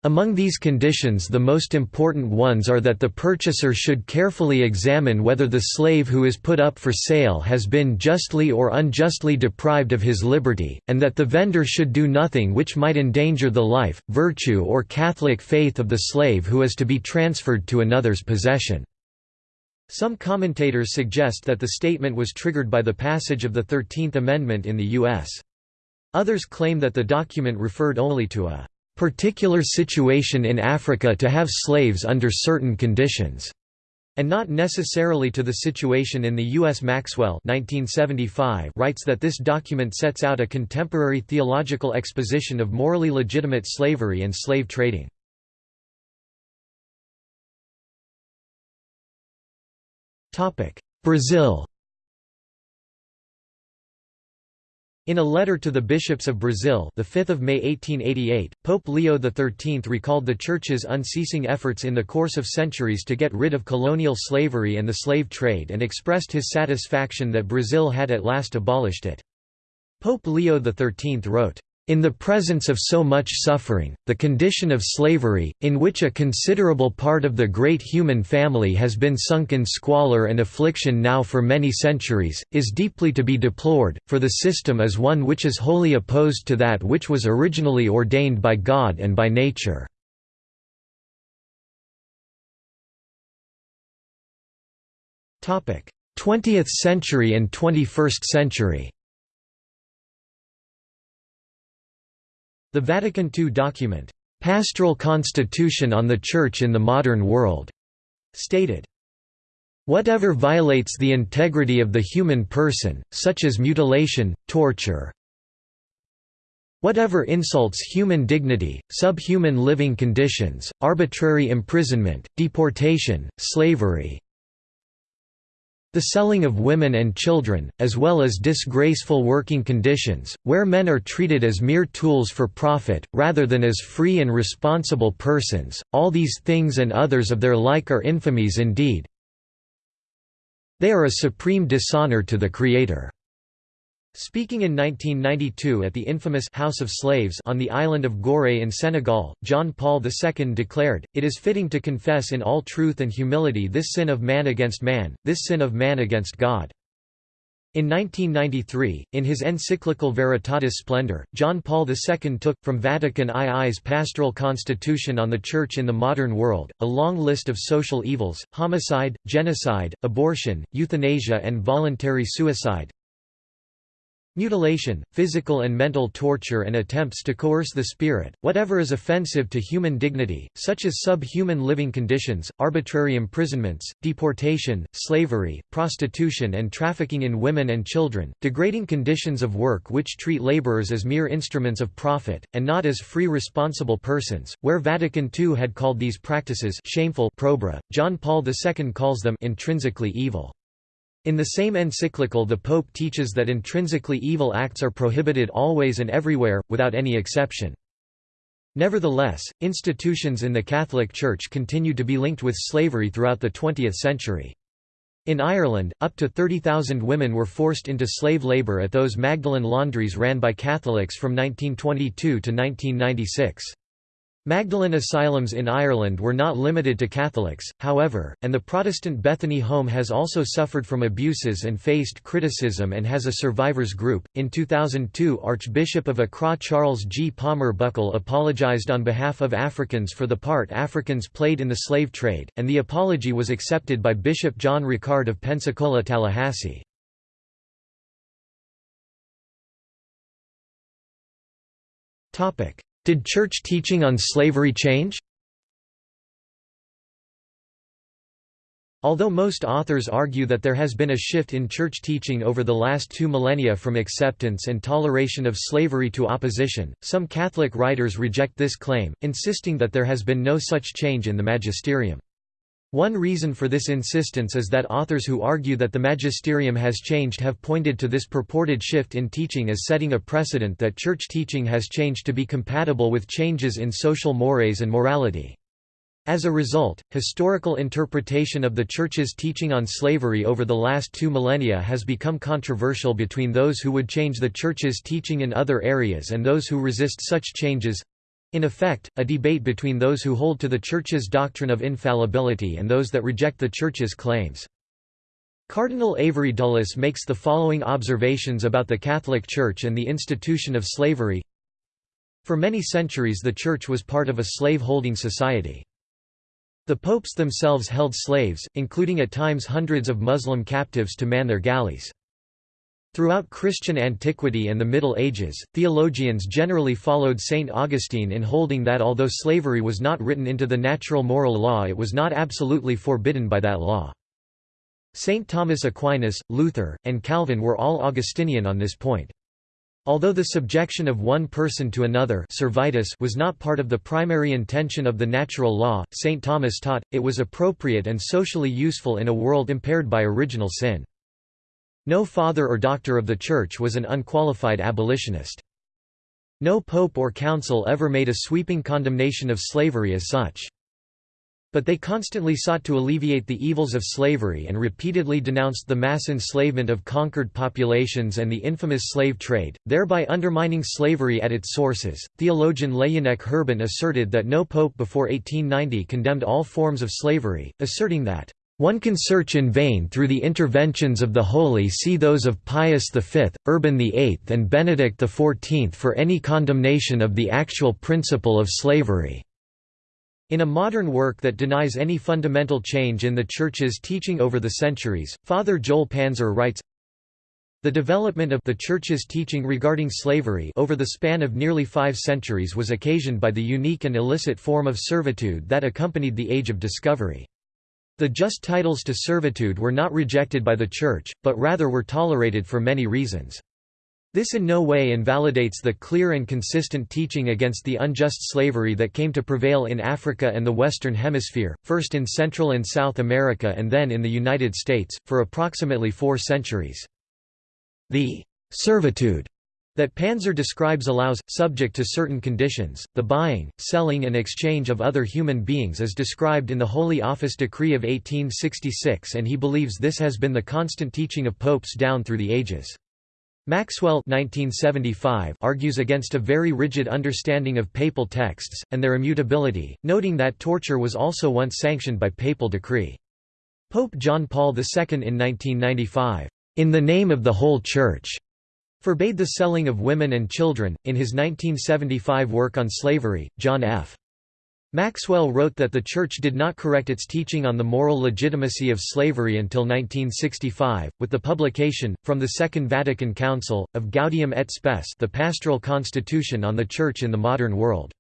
Among these conditions the most important ones are that the purchaser should carefully examine whether the slave who is put up for sale has been justly or unjustly deprived of his liberty, and that the vendor should do nothing which might endanger the life, virtue or Catholic faith of the slave who is to be transferred to another's possession. Some commentators suggest that the statement was triggered by the passage of the Thirteenth Amendment in the U.S. Others claim that the document referred only to a particular situation in Africa to have slaves under certain conditions. and not necessarily to the situation in the U.S. Maxwell 1975 writes that this document sets out a contemporary theological exposition of morally legitimate slavery and slave trading. Brazil In a letter to the bishops of Brazil, the 5th of May 1888, Pope Leo XIII recalled the Church's unceasing efforts in the course of centuries to get rid of colonial slavery and the slave trade and expressed his satisfaction that Brazil had at last abolished it. Pope Leo XIII wrote, in the presence of so much suffering, the condition of slavery, in which a considerable part of the great human family has been sunk in squalor and affliction now for many centuries, is deeply to be deplored, for the system is one which is wholly opposed to that which was originally ordained by God and by nature. Twentieth century and 21st century The Vatican II document, "'Pastoral Constitution on the Church in the Modern World' stated, Whatever violates the integrity of the human person, such as mutilation, torture, Whatever insults human dignity, subhuman living conditions, arbitrary imprisonment, deportation, slavery, the selling of women and children, as well as disgraceful working conditions, where men are treated as mere tools for profit, rather than as free and responsible persons, all these things and others of their like are infamies indeed. They are a supreme dishonor to the Creator. Speaking in 1992 at the infamous House of Slaves on the island of Gorée in Senegal, John Paul II declared, It is fitting to confess in all truth and humility this sin of man against man, this sin of man against God. In 1993, in his encyclical Veritatis Splendor, John Paul II took, from Vatican II's Pastoral Constitution on the Church in the Modern World, a long list of social evils, homicide, genocide, abortion, euthanasia and voluntary suicide, Mutilation, physical and mental torture and attempts to coerce the spirit, whatever is offensive to human dignity, such as subhuman living conditions, arbitrary imprisonments, deportation, slavery, prostitution and trafficking in women and children, degrading conditions of work which treat laborers as mere instruments of profit, and not as free responsible persons, where Vatican II had called these practices shameful probra, John Paul II calls them intrinsically evil. In the same encyclical the Pope teaches that intrinsically evil acts are prohibited always and everywhere, without any exception. Nevertheless, institutions in the Catholic Church continued to be linked with slavery throughout the 20th century. In Ireland, up to 30,000 women were forced into slave labour at those Magdalen laundries ran by Catholics from 1922 to 1996. Magdalen asylums in Ireland were not limited to Catholics, however, and the Protestant Bethany Home has also suffered from abuses and faced criticism and has a survivors group. In 2002, Archbishop of Accra Charles G. Palmer Buckle apologized on behalf of Africans for the part Africans played in the slave trade, and the apology was accepted by Bishop John Ricard of Pensacola, Tallahassee. Topic: did church teaching on slavery change? Although most authors argue that there has been a shift in church teaching over the last two millennia from acceptance and toleration of slavery to opposition, some Catholic writers reject this claim, insisting that there has been no such change in the magisterium. One reason for this insistence is that authors who argue that the magisterium has changed have pointed to this purported shift in teaching as setting a precedent that church teaching has changed to be compatible with changes in social mores and morality. As a result, historical interpretation of the Church's teaching on slavery over the last two millennia has become controversial between those who would change the Church's teaching in other areas and those who resist such changes. In effect, a debate between those who hold to the Church's doctrine of infallibility and those that reject the Church's claims. Cardinal Avery Dulles makes the following observations about the Catholic Church and the institution of slavery. For many centuries the Church was part of a slave-holding society. The popes themselves held slaves, including at times hundreds of Muslim captives to man their galleys. Throughout Christian antiquity and the Middle Ages, theologians generally followed St. Augustine in holding that although slavery was not written into the natural moral law it was not absolutely forbidden by that law. St. Thomas Aquinas, Luther, and Calvin were all Augustinian on this point. Although the subjection of one person to another servitus was not part of the primary intention of the natural law, St. Thomas taught, it was appropriate and socially useful in a world impaired by original sin. No father or doctor of the Church was an unqualified abolitionist. No pope or council ever made a sweeping condemnation of slavery as such. But they constantly sought to alleviate the evils of slavery and repeatedly denounced the mass enslavement of conquered populations and the infamous slave trade, thereby undermining slavery at its sources. Theologian Laënnec Hurbon asserted that no pope before 1890 condemned all forms of slavery, asserting that one can search in vain through the interventions of the Holy See those of Pius V, Urban VIII and Benedict XIV for any condemnation of the actual principle of slavery. In a modern work that denies any fundamental change in the Church's teaching over the centuries, Father Joel Panzer writes, the development of the Church's teaching regarding slavery over the span of nearly five centuries was occasioned by the unique and illicit form of servitude that accompanied the Age of Discovery. The just titles to servitude were not rejected by the Church, but rather were tolerated for many reasons. This in no way invalidates the clear and consistent teaching against the unjust slavery that came to prevail in Africa and the Western Hemisphere, first in Central and South America and then in the United States, for approximately four centuries. The servitude that Panzer describes allows, subject to certain conditions, the buying, selling and exchange of other human beings as described in the Holy Office Decree of 1866 and he believes this has been the constant teaching of popes down through the ages. Maxwell 1975 argues against a very rigid understanding of papal texts, and their immutability, noting that torture was also once sanctioned by papal decree. Pope John Paul II in 1995, "...in the name of the whole Church," forbade the selling of women and children. In his 1975 work on slavery, John F. Maxwell wrote that the Church did not correct its teaching on the moral legitimacy of slavery until 1965, with the publication, from the Second Vatican Council, of Gaudium et Spes the Pastoral Constitution on the Church in the Modern World.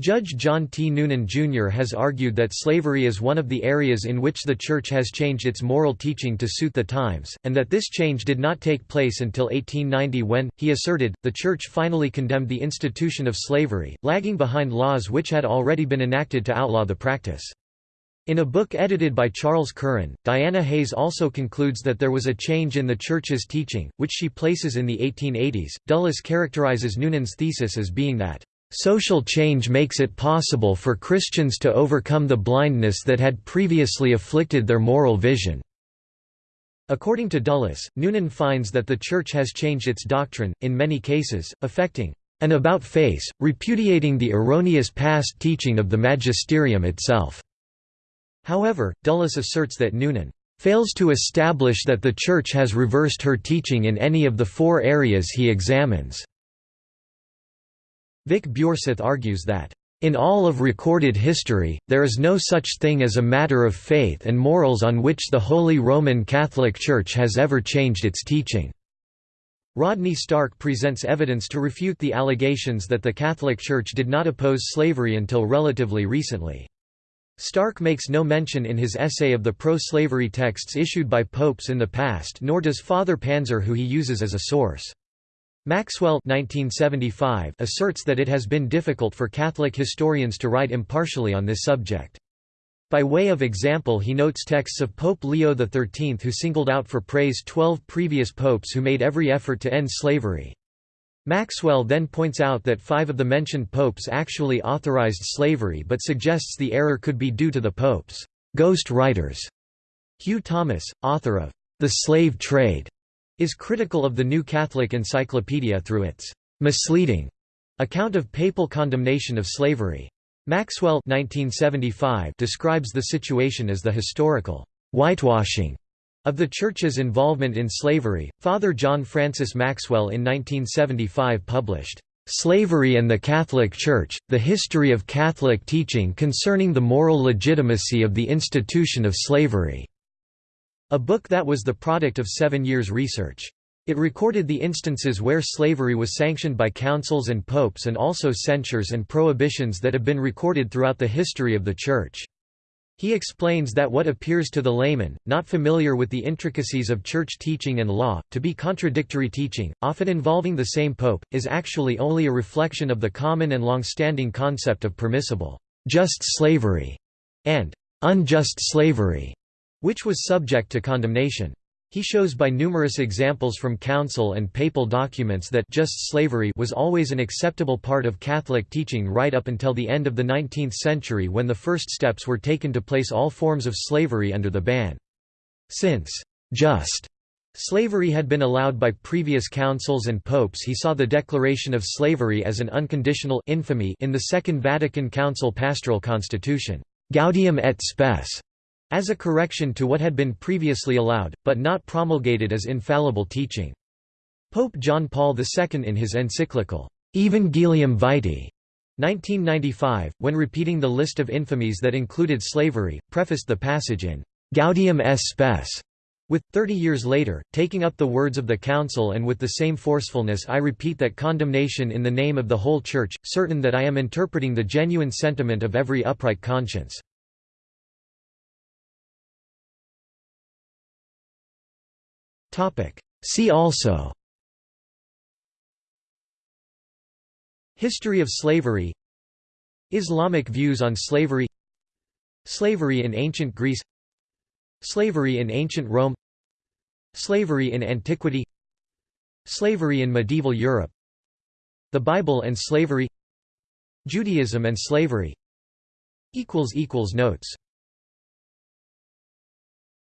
Judge John T. Noonan, Jr. has argued that slavery is one of the areas in which the Church has changed its moral teaching to suit the times, and that this change did not take place until 1890 when, he asserted, the Church finally condemned the institution of slavery, lagging behind laws which had already been enacted to outlaw the practice. In a book edited by Charles Curran, Diana Hayes also concludes that there was a change in the Church's teaching, which she places in the 1880s. Dulles characterizes Noonan's thesis as being that Social change makes it possible for Christians to overcome the blindness that had previously afflicted their moral vision. According to Dulles, Noonan finds that the Church has changed its doctrine, in many cases, affecting an about-face, repudiating the erroneous past teaching of the magisterium itself. However, Dulles asserts that Noonan fails to establish that the Church has reversed her teaching in any of the four areas he examines. Vic Biorseth argues that, "...in all of recorded history, there is no such thing as a matter of faith and morals on which the Holy Roman Catholic Church has ever changed its teaching." Rodney Stark presents evidence to refute the allegations that the Catholic Church did not oppose slavery until relatively recently. Stark makes no mention in his essay of the pro-slavery texts issued by popes in the past nor does Father Panzer who he uses as a source. Maxwell 1975 asserts that it has been difficult for Catholic historians to write impartially on this subject. By way of example he notes texts of Pope Leo XIII who singled out for praise twelve previous popes who made every effort to end slavery. Maxwell then points out that five of the mentioned popes actually authorized slavery but suggests the error could be due to the popes' ghost writers. Hugh Thomas, author of The Slave Trade, is critical of the New Catholic Encyclopedia through its misleading account of papal condemnation of slavery. Maxwell 1975 describes the situation as the historical whitewashing of the Church's involvement in slavery. Father John Francis Maxwell in 1975 published Slavery and the Catholic Church, The History of Catholic Teaching Concerning the Moral Legitimacy of the Institution of Slavery. A book that was the product of seven years' research. It recorded the instances where slavery was sanctioned by councils and popes and also censures and prohibitions that have been recorded throughout the history of the Church. He explains that what appears to the layman, not familiar with the intricacies of church teaching and law, to be contradictory teaching, often involving the same pope, is actually only a reflection of the common and long-standing concept of permissible, just slavery, and unjust slavery, which was subject to condemnation. He shows by numerous examples from council and papal documents that just slavery was always an acceptable part of Catholic teaching right up until the end of the 19th century when the first steps were taken to place all forms of slavery under the ban. Since just slavery had been allowed by previous councils and popes he saw the declaration of slavery as an unconditional infamy in the Second Vatican Council Pastoral Constitution, Gaudium et Spes, as a correction to what had been previously allowed, but not promulgated as infallible teaching. Pope John Paul II in his encyclical, Evangelium Vitae, 1995, when repeating the list of infamies that included slavery, prefaced the passage in Gaudium et Spes, with, 30 years later, taking up the words of the Council and with the same forcefulness I repeat that condemnation in the name of the whole Church, certain that I am interpreting the genuine sentiment of every upright conscience. See also. History of slavery. Islamic views on slavery. Slavery in ancient Greece. Slavery in ancient Rome. Slavery in antiquity. Slavery in medieval Europe. The Bible and slavery. Judaism and slavery. Notes